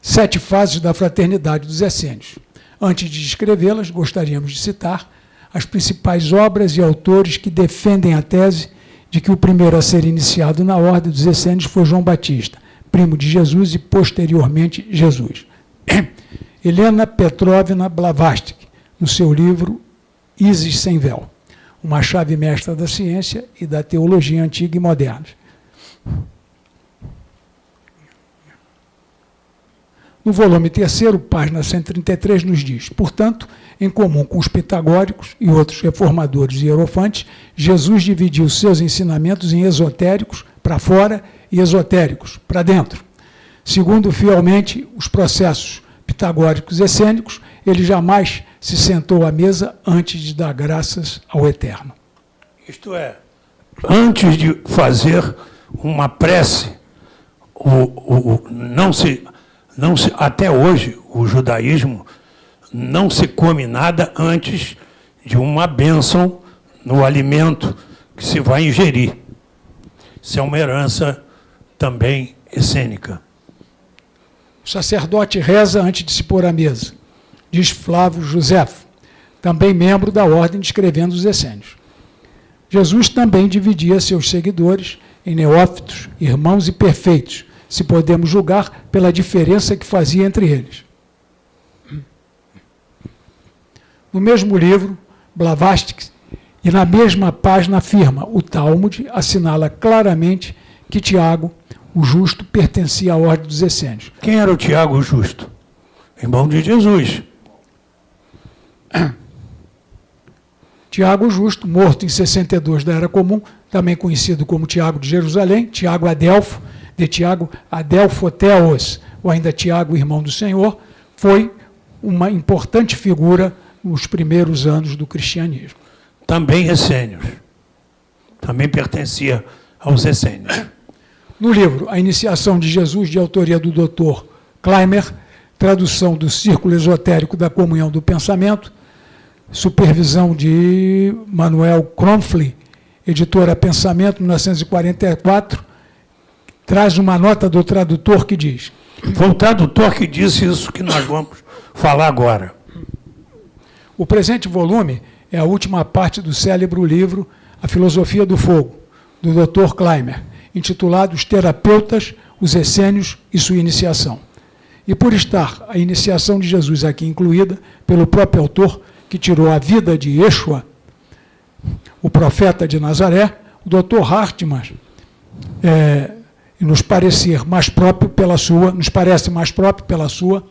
S3: sete fases da fraternidade dos essênios. Antes de descrevê-las, gostaríamos de citar as principais obras e autores que defendem a tese de que o primeiro a ser iniciado na ordem dos essênios foi João Batista, primo de Jesus e posteriormente Jesus. Helena Petrovna Blavatsky, no seu livro Isis sem véu, uma chave mestra da ciência e da teologia antiga e moderna. No volume terceiro, página 133, nos diz, portanto, em comum com os pitagóricos e outros reformadores e hierofantes, Jesus dividiu seus ensinamentos em esotéricos para fora e esotéricos para dentro. Segundo fielmente os processos pitagóricos essênicos, ele jamais se sentou à mesa antes de dar graças ao Eterno.
S2: Isto é, antes de fazer uma prece, o, o, o, não se, não se, até hoje o judaísmo não se come nada antes de uma bênção no alimento que se vai ingerir. Isso é uma herança também essênica.
S3: O sacerdote reza antes de se pôr à mesa, diz Flávio Josefo, também membro da ordem descrevendo os essênios. Jesus também dividia seus seguidores em neófitos, irmãos e perfeitos, se podemos julgar pela diferença que fazia entre eles. No mesmo livro, Blavatsky, e na mesma página afirma, o Talmud assinala claramente que Tiago, o justo, pertencia à ordem dos essênios.
S2: Quem era o Tiago o justo? Irmão de Jesus.
S3: Tiago Justo, morto em 62 da Era Comum, também conhecido como Tiago de Jerusalém, Tiago Adelfo, de Tiago Adelfoteos, ou ainda Tiago, irmão do Senhor, foi uma importante figura nos primeiros anos do cristianismo.
S2: Também essênios. Também pertencia aos essênios.
S3: No livro A Iniciação de Jesus, de autoria do Dr. Kleimer, tradução do Círculo Esotérico da Comunhão do Pensamento, supervisão de Manuel Kronfli, editora Pensamento, 1944, traz uma nota do tradutor que diz...
S2: Foi o tradutor que disse isso que nós vamos falar agora.
S3: O presente volume é a última parte do célebre livro A Filosofia do Fogo, do Dr. Kleimer, intitulado Os Terapeutas, os Essênios e Sua Iniciação. E por estar a iniciação de Jesus aqui incluída, pelo próprio autor, que tirou a vida de Yeshua, o profeta de Nazaré, o Dr. Hartmann, é, nos parecer mais próprio pela sua, nos parece mais próprio pela sua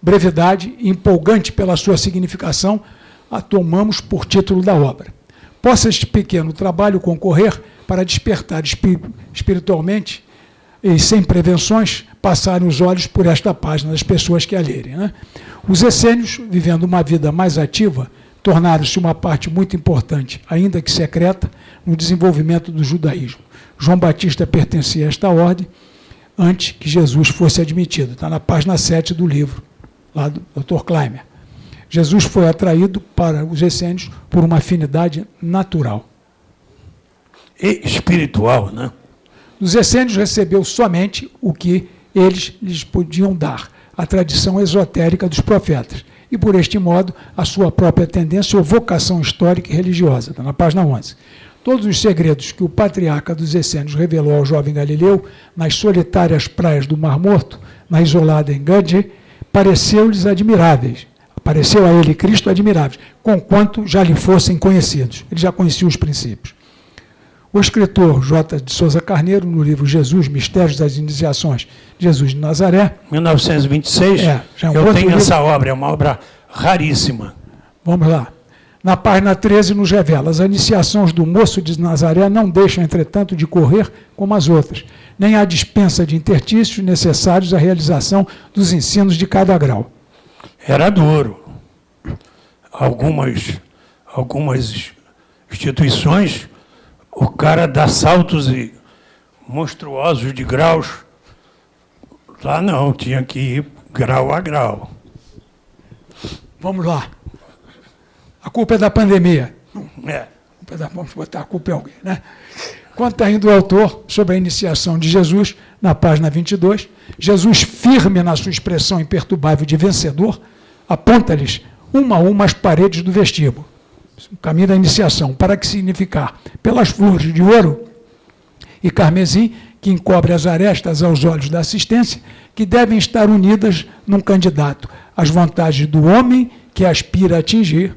S3: brevidade e empolgante pela sua significação, a tomamos por título da obra. Possa este pequeno trabalho concorrer para despertar espiritualmente e sem prevenções, passarem os olhos por esta página das pessoas que a lerem. Né? Os essênios, vivendo uma vida mais ativa, tornaram-se uma parte muito importante, ainda que secreta, no desenvolvimento do judaísmo. João Batista pertencia a esta ordem antes que Jesus fosse admitido. Está na página 7 do livro, lá do Dr. Kleimer. Jesus foi atraído para os essênios por uma afinidade natural.
S2: E espiritual, né?
S3: Dos essênios recebeu somente o que eles lhes podiam dar, a tradição esotérica dos profetas, e por este modo a sua própria tendência ou vocação histórica e religiosa. Está na página 11. Todos os segredos que o patriarca dos essênios revelou ao jovem Galileu nas solitárias praias do Mar Morto, na isolada Engadje, pareceu-lhes admiráveis. Pareceu a ele Cristo admiráveis, conquanto já lhe fossem conhecidos. Ele já conhecia os princípios. O escritor J. de Souza Carneiro, no livro Jesus, Mistérios das Iniciações, Jesus de Nazaré.
S2: 1926, é, já é um eu tenho livro. essa obra, é uma obra raríssima.
S3: Vamos lá. Na página 13 nos revela, as iniciações do moço de Nazaré não deixam, entretanto, de correr como as outras, nem há dispensa de intertícios necessários à realização dos ensinos de cada grau.
S2: Era duro. Algumas, algumas instituições o cara dá saltos e monstruosos de graus. Lá não, tinha que ir grau a grau.
S3: Vamos lá. A culpa é da pandemia.
S2: É.
S3: Vamos botar a culpa em alguém, né? Conta ainda o autor sobre a iniciação de Jesus, na página 22. Jesus, firme na sua expressão imperturbável de vencedor, aponta-lhes uma a uma as paredes do vestíbulo o caminho da iniciação, para que significar pelas flores de ouro e carmesim, que encobre as arestas aos olhos da assistência, que devem estar unidas num candidato às vantagens do homem que aspira a atingir.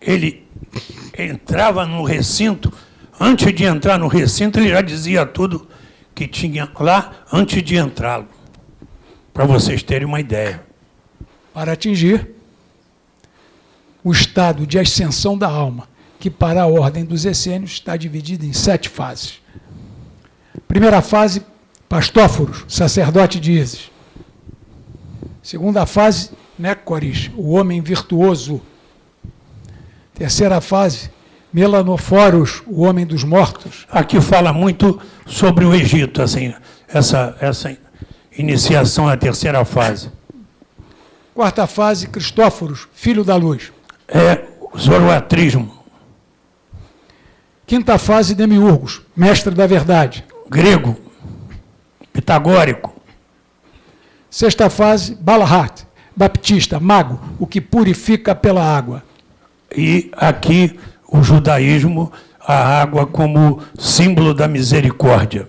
S2: Ele entrava no recinto, antes de entrar no recinto, ele já dizia tudo que tinha lá antes de entrá-lo, para vocês terem uma ideia.
S3: Para atingir o estado de ascensão da alma, que para a ordem dos essênios está dividido em sete fases. Primeira fase, Pastóforos, sacerdote de Isis. Segunda fase, Nécoris, o homem virtuoso. Terceira fase, Melanoforos, o homem dos mortos.
S2: Aqui fala muito sobre o Egito, assim, essa, essa iniciação à terceira fase.
S3: Quarta fase, Cristóforos, filho da luz
S2: é zoroatrismo.
S3: Quinta fase, Demiurgos, mestre da verdade.
S2: Grego, pitagórico.
S3: Sexta fase, Balahat, baptista, mago, o que purifica pela água.
S2: E aqui o judaísmo, a água como símbolo da misericórdia.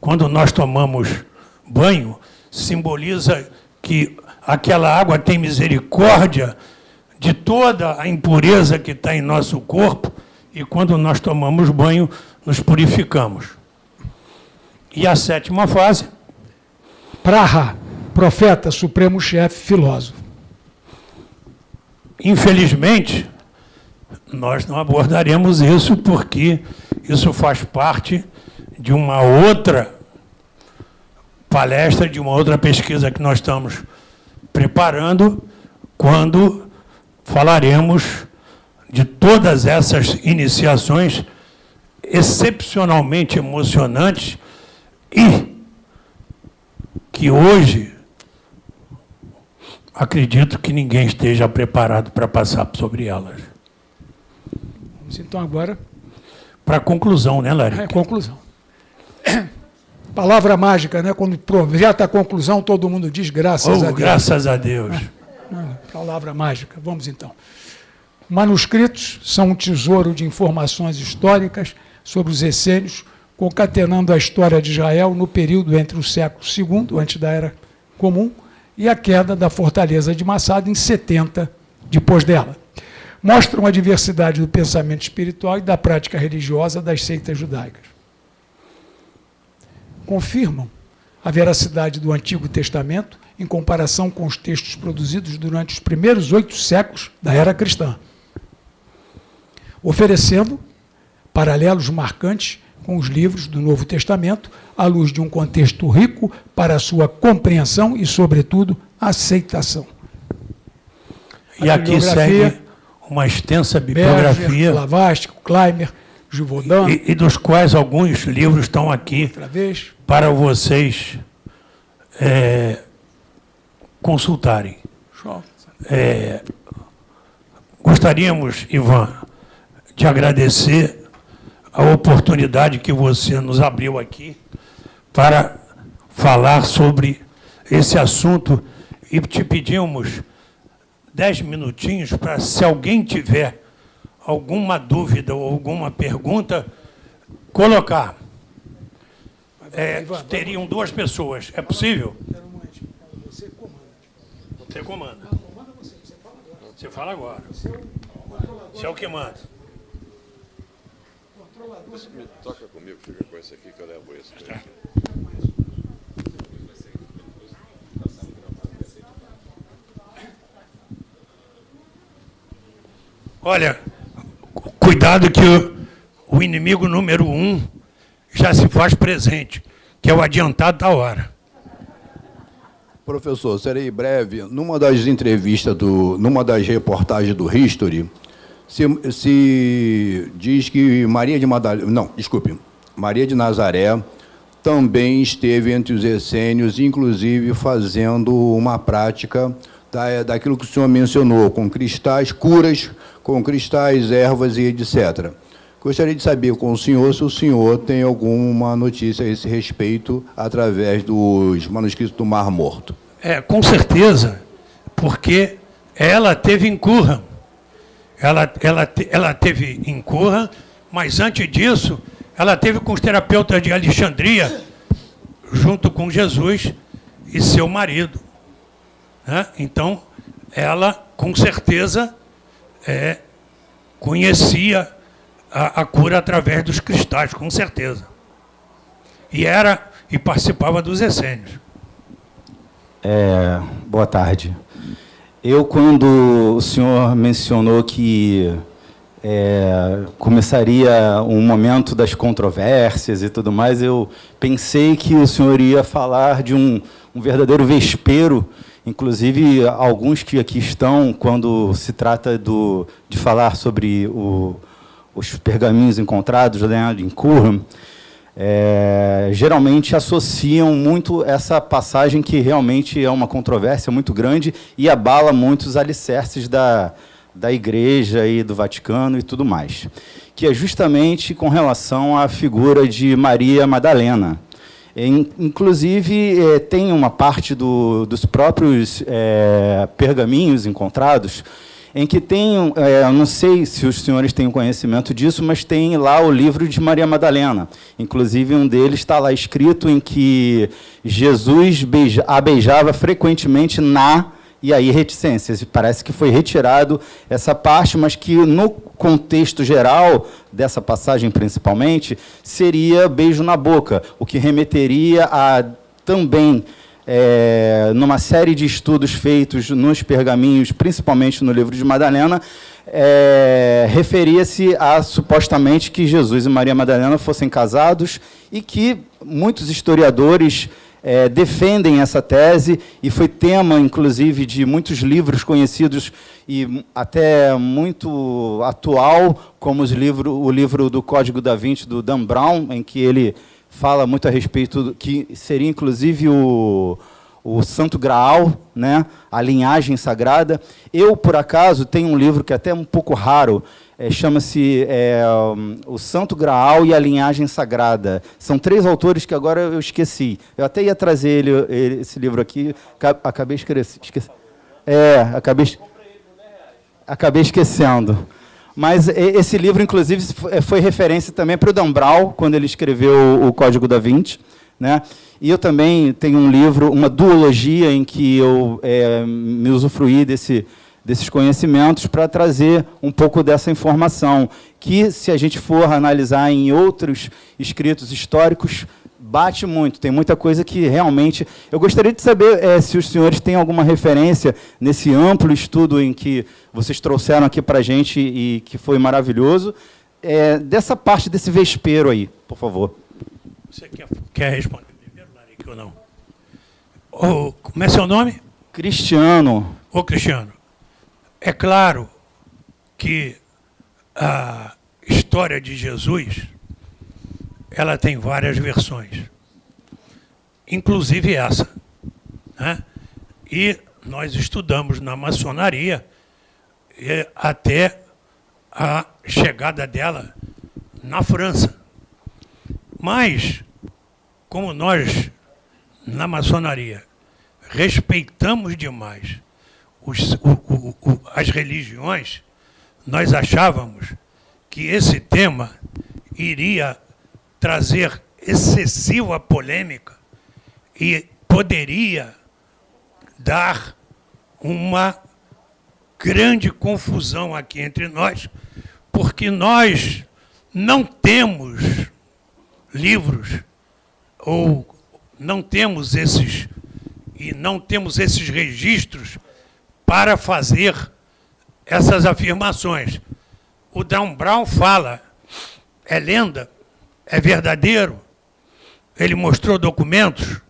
S2: Quando nós tomamos banho, simboliza que aquela água tem misericórdia de toda a impureza que está em nosso corpo e quando nós tomamos banho, nos purificamos. E a sétima fase?
S3: Praha, profeta, supremo chefe, filósofo.
S2: Infelizmente, nós não abordaremos isso porque isso faz parte de uma outra palestra, de uma outra pesquisa que nós estamos preparando, quando falaremos de todas essas iniciações excepcionalmente emocionantes e que hoje acredito que ninguém esteja preparado para passar sobre elas.
S3: Vamos então agora
S2: para a conclusão, né, Larry?
S3: É, conclusão. Palavra mágica, né? Quando projeta a conclusão, todo mundo diz graças
S2: oh,
S3: a Deus.
S2: Graças a Deus.
S3: É, palavra mágica. Vamos então. Manuscritos são um tesouro de informações históricas sobre os essênios, concatenando a história de Israel no período entre o século II, antes da Era Comum, e a queda da fortaleza de Massada em 70 depois dela. Mostram a diversidade do pensamento espiritual e da prática religiosa das seitas judaicas. Confirmam a veracidade do Antigo Testamento em comparação com os textos produzidos durante os primeiros oito séculos da era cristã, oferecendo paralelos marcantes com os livros do Novo Testamento, à luz de um contexto rico para a sua compreensão e, sobretudo, aceitação.
S2: E aqui segue uma extensa bibliografia. Berger,
S3: Lavastic, Kleimer, Givaudan.
S2: E, e, dos quais alguns livros estão aqui para vocês é, consultarem. É, gostaríamos, Ivan, de agradecer a oportunidade que você nos abriu aqui para falar sobre esse assunto e te pedimos dez minutinhos para, se alguém tiver alguma dúvida ou alguma pergunta, colocar. É, teriam duas pessoas. É possível? Você comanda. Você fala agora. Você é o que manda.
S1: Me toca comigo, fica com esse aqui que eu levo esse.
S2: Olha, cuidado que o, o inimigo número um já se faz presente, que é o adiantado da hora.
S5: Professor, serei breve. Numa das entrevistas, do, numa das reportagens do History, se, se diz que Maria de Madalena, não, desculpe, Maria de Nazaré também esteve entre os essênios, inclusive fazendo uma prática da, daquilo que o senhor mencionou, com cristais, curas com cristais, ervas e etc. Gostaria de saber com o senhor se o senhor tem alguma notícia a esse respeito através dos manuscritos do Mar Morto.
S2: É, com certeza, porque ela teve em Curra. Ela, ela, ela teve em Curra, mas antes disso, ela teve com os terapeutas de Alexandria, junto com Jesus e seu marido. Né? Então, ela, com certeza, é, conhecia a, a cura através dos cristais, com certeza. E era e participava dos essênios.
S6: É, boa tarde. Eu, quando o senhor mencionou que é, começaria um momento das controvérsias e tudo mais, eu pensei que o senhor ia falar de um, um verdadeiro vespero, inclusive alguns que aqui estão, quando se trata do, de falar sobre o, os pergaminhos encontrados em Qumran, é, geralmente associam muito essa passagem que realmente é uma controvérsia muito grande e abala muitos alicerces da, da Igreja e do Vaticano e tudo mais, que é justamente com relação à figura de Maria Madalena. Inclusive, é, tem uma parte do, dos próprios é, pergaminhos encontrados em que tem, é, não sei se os senhores têm conhecimento disso, mas tem lá o livro de Maria Madalena. Inclusive, um deles está lá escrito em que Jesus beija, a beijava frequentemente na e aí reticências. Parece que foi retirado essa parte, mas que no contexto geral dessa passagem principalmente seria beijo na boca, o que remeteria a também é, numa série de estudos feitos nos pergaminhos, principalmente no livro de Madalena, é, referia-se a supostamente que Jesus e Maria Madalena fossem casados e que muitos historiadores é, defendem essa tese e foi tema, inclusive, de muitos livros conhecidos e até muito atual, como livro, o livro do Código da Vinci, do Dan Brown, em que ele fala muito a respeito, do, que seria, inclusive, o, o Santo Graal, né, a linhagem sagrada. Eu, por acaso, tenho um livro que é até um pouco raro, é, chama-se é, O Santo Graal e a Linhagem Sagrada. São três autores que agora eu esqueci. Eu até ia trazer ele, ele esse livro aqui, acabei esquecendo. É, acabei, acabei esquecendo. Mas esse livro, inclusive, foi referência também para o Dan Brown, quando ele escreveu o Código da Vinci. Né? E eu também tenho um livro, uma duologia, em que eu é, me usufruí desse, desses conhecimentos para trazer um pouco dessa informação, que, se a gente for analisar em outros escritos históricos, bate muito, tem muita coisa que realmente... Eu gostaria de saber é, se os senhores têm alguma referência nesse amplo estudo em que vocês trouxeram aqui para a gente e que foi maravilhoso, é, dessa parte desse vespeiro aí, por favor.
S2: Você quer, quer responder primeiro, Larique, ou não? Oh, como é seu nome?
S6: Cristiano.
S2: Ô, Cristiano, é claro que a história de Jesus ela tem várias versões, inclusive essa. Né? E nós estudamos na maçonaria até a chegada dela na França. Mas, como nós, na maçonaria, respeitamos demais os, o, o, o, as religiões, nós achávamos que esse tema iria trazer excessiva polêmica e poderia dar uma grande confusão aqui entre nós, porque nós não temos livros ou não temos esses e não temos esses registros para fazer essas afirmações. O Dan Brown fala, é lenda, é verdadeiro, ele mostrou documentos.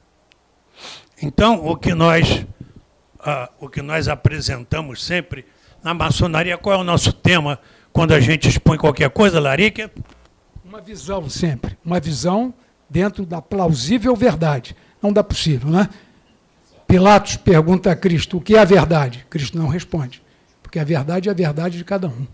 S2: Então, o que nós, ah, o que nós apresentamos sempre na maçonaria, qual é o nosso tema quando a gente expõe qualquer coisa, Larica?
S3: Uma visão sempre, uma visão dentro da plausível verdade, não da possível, né? Pilatos pergunta a Cristo o que é a verdade. Cristo não responde, porque a verdade é a verdade de cada um.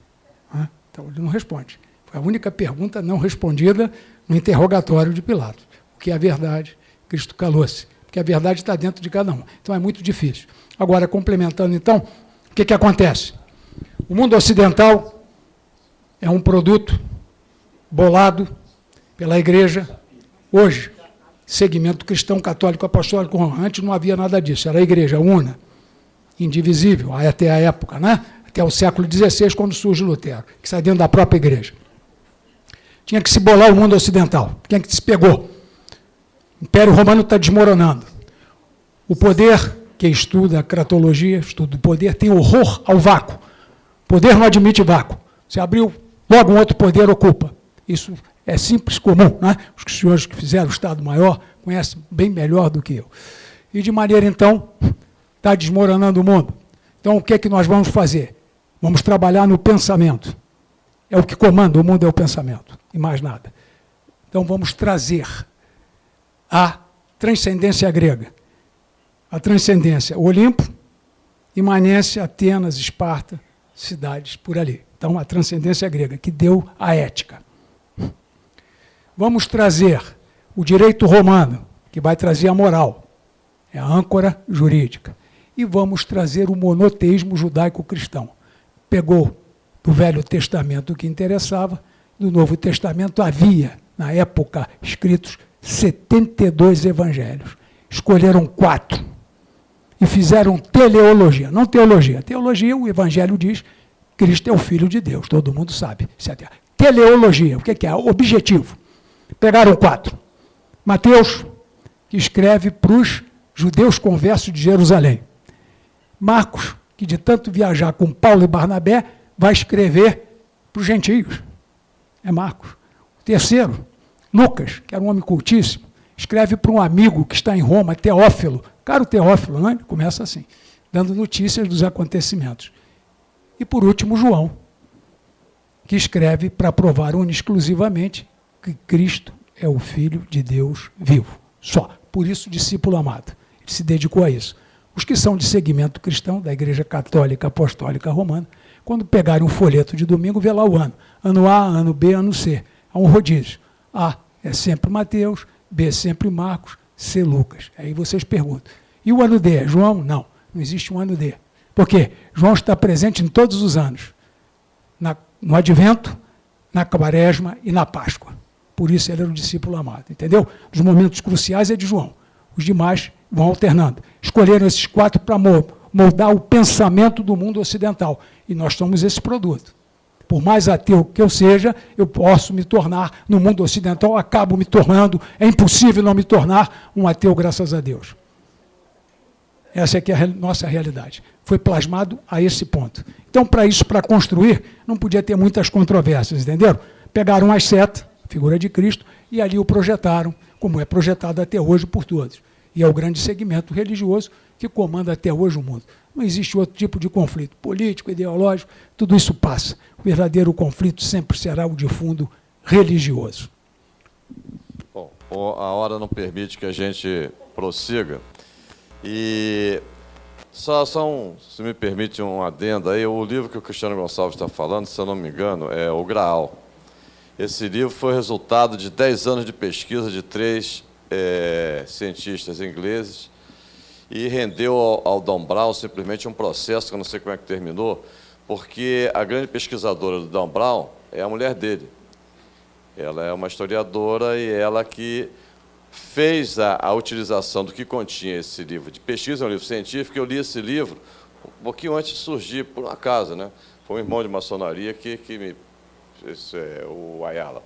S3: Né? Então ele não responde. Foi a única pergunta não respondida no interrogatório de Pilatos. O que é a verdade? Cristo calou-se, porque a verdade está dentro de cada um. Então é muito difícil. Agora, complementando então, o que, que acontece? O mundo ocidental é um produto bolado pela igreja hoje segmento cristão católico apostólico Antes não havia nada disso, era a igreja una, indivisível, até a época, né? até o século XVI, quando surge Lutero, que sai dentro da própria igreja. Tinha que se bolar o mundo ocidental. Quem que se pegou? O Império Romano está desmoronando. O poder, que estuda a cratologia, estuda o poder, tem horror ao vácuo. O poder não admite vácuo. Se abriu, logo um outro poder ocupa. Isso é simples, comum. Né? Os senhores que fizeram o Estado-Maior conhecem bem melhor do que eu. E de maneira, então, está desmoronando o mundo. Então, o que é que nós vamos fazer? Vamos trabalhar no pensamento. É o que comanda o mundo, é o pensamento, e mais nada. Então, vamos trazer a transcendência grega. A transcendência, Olimpo, Imanência, Atenas, Esparta, cidades por ali. Então, a transcendência grega, que deu a ética. Vamos trazer o direito romano, que vai trazer a moral, é a âncora jurídica. E vamos trazer o monoteísmo judaico-cristão. Pegou do Velho Testamento o que interessava, do Novo Testamento havia, na época, escritos 72 evangelhos. Escolheram quatro e fizeram teleologia, não teologia. Teologia, o evangelho diz, Cristo é o Filho de Deus, todo mundo sabe. Teleologia, o que é? Objetivo. Pegaram quatro. Mateus, que escreve para os judeus conversos de Jerusalém. Marcos, que de tanto viajar com Paulo e Barnabé, vai escrever para os gentios. É Marcos. O terceiro, Lucas, que era um homem cultíssimo, escreve para um amigo que está em Roma, Teófilo. Caro Teófilo, não é? começa assim, dando notícias dos acontecimentos. E por último, João, que escreve para provar exclusivamente que Cristo é o Filho de Deus vivo. Só. Por isso, discípulo amado. Ele se dedicou a isso. Os que são de segmento cristão, da Igreja Católica Apostólica Romana, quando pegarem um folheto de domingo, vê lá o ano. Ano A, ano B, ano C. Há um rodízio. A é sempre Mateus, B é sempre Marcos, C Lucas. Aí vocês perguntam. E o ano D? João? Não, não existe um ano D. Por quê? João está presente em todos os anos. Na, no Advento, na Quaresma e na Páscoa. Por isso ele era um discípulo amado, entendeu? Os momentos cruciais é de João. Os demais vão alternando. Escolheram esses quatro para moldar o pensamento do mundo ocidental. E nós somos esse produto. Por mais ateu que eu seja, eu posso me tornar, no mundo ocidental, acabo me tornando, é impossível não me tornar um ateu, graças a Deus. Essa é que é a nossa realidade. Foi plasmado a esse ponto. Então, para isso, para construir, não podia ter muitas controvérsias, entenderam? Pegaram as setas, figura de Cristo, e ali o projetaram, como é projetado até hoje por todos. E é o grande segmento religioso que comanda até hoje o mundo. Não existe outro tipo de conflito político, ideológico, tudo isso passa. O verdadeiro conflito sempre será o de fundo religioso.
S1: Bom, a hora não permite que a gente prossiga. E só, só um, se me permite um adendo aí, o livro que o Cristiano Gonçalves está falando, se eu não me engano, é O Graal. Esse livro foi resultado de 10 anos de pesquisa de três é, cientistas ingleses e rendeu ao, ao Don Brown simplesmente um processo, que eu não sei como é que terminou, porque a grande pesquisadora do Don Brown é a mulher dele. Ela é uma historiadora e ela que fez a, a utilização do que continha esse livro de pesquisa, é um livro científico, eu li esse livro um pouquinho antes de surgir, por um acaso, né? Foi um irmão de maçonaria que, que me esse é o Ayala.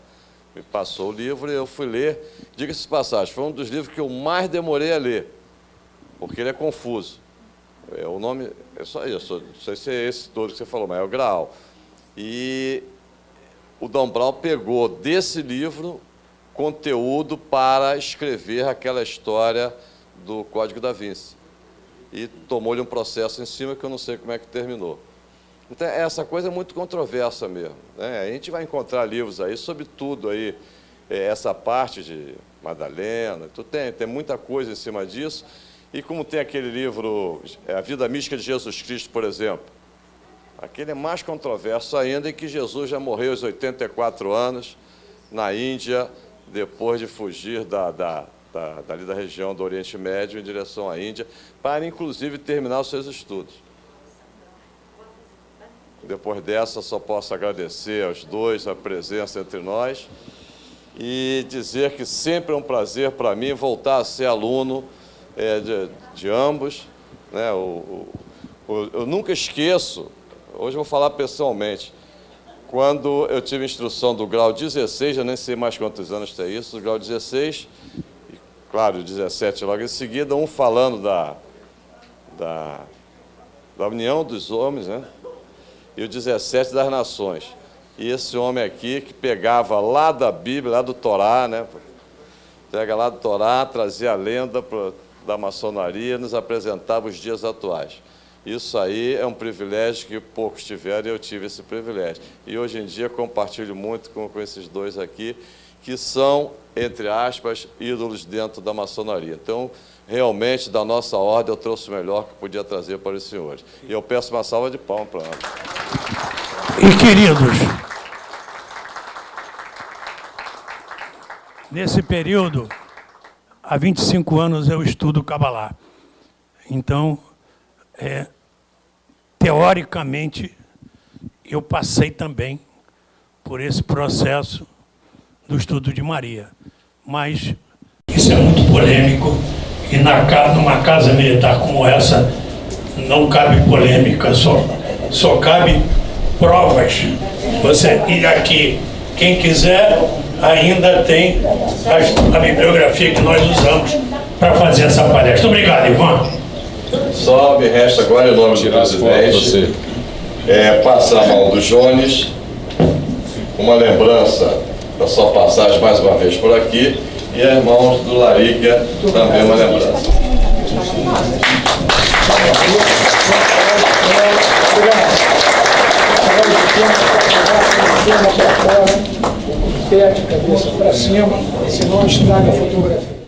S1: Me passou o livro e eu fui ler. Diga-se passagem, foi um dos livros que eu mais demorei a ler, porque ele é confuso. É, o nome é só isso, não sei se é esse todo que você falou, mas é o Graal. E o Dom Brown pegou desse livro conteúdo para escrever aquela história do Código da Vinci. E tomou-lhe um processo em cima que eu não sei como é que terminou. Então, essa coisa é muito controversa mesmo. Né? A gente vai encontrar livros aí sobre tudo aí, é, essa parte de Madalena, tu tem, tem muita coisa em cima disso. E como tem aquele livro, é, A Vida Mística de Jesus Cristo, por exemplo, aquele é mais controverso ainda, em que Jesus já morreu aos 84 anos, na Índia, depois de fugir da, da, da, dali da região do Oriente Médio em direção à Índia, para inclusive terminar os seus estudos. Depois dessa, só posso agradecer aos dois a presença entre nós e dizer que sempre é um prazer para mim voltar a ser aluno é, de, de, ambos. Né? O, o, eu nunca esqueço, hoje vou falar pessoalmente, quando eu tive instrução do grau 16, eu nem sei mais quantos anos tem isso, do grau 16, e, claro, 17 logo em seguida, um falando da, da, da união dos homens, né? E o 17 das nações. E esse homem aqui que pegava lá da Bíblia, lá do Torá, né? Pega lá do Torá, trazia a lenda da maçonaria, nos apresentava os dias atuais. Isso aí é um privilégio que poucos tiveram e eu tive esse privilégio. E hoje em dia compartilho muito com, com esses dois aqui, que são, entre aspas, ídolos dentro da maçonaria. Então, realmente, da nossa ordem, eu trouxe o melhor que podia trazer para os senhores. E eu peço uma salva de palmas para eles.
S2: E, queridos, nesse período, há 25 anos eu estudo Kabbalah. Então, é, teoricamente, eu passei também por esse processo do estudo de Maria. Mas isso é muito polêmico e na, numa casa militar como essa, não cabe polêmica, só, só cabe provas. Você ir aqui, quem quiser, ainda tem a, a bibliografia que nós usamos para fazer essa palestra. Obrigado, Ivan.
S1: Só me resta agora, em nome do presidente, é, passar a mão do Jones, uma lembrança da sua passagem mais uma vez por aqui, e irmãos do Larica, também uma lembrança.
S3: de cabeça para cima, senão estraga a fotografia.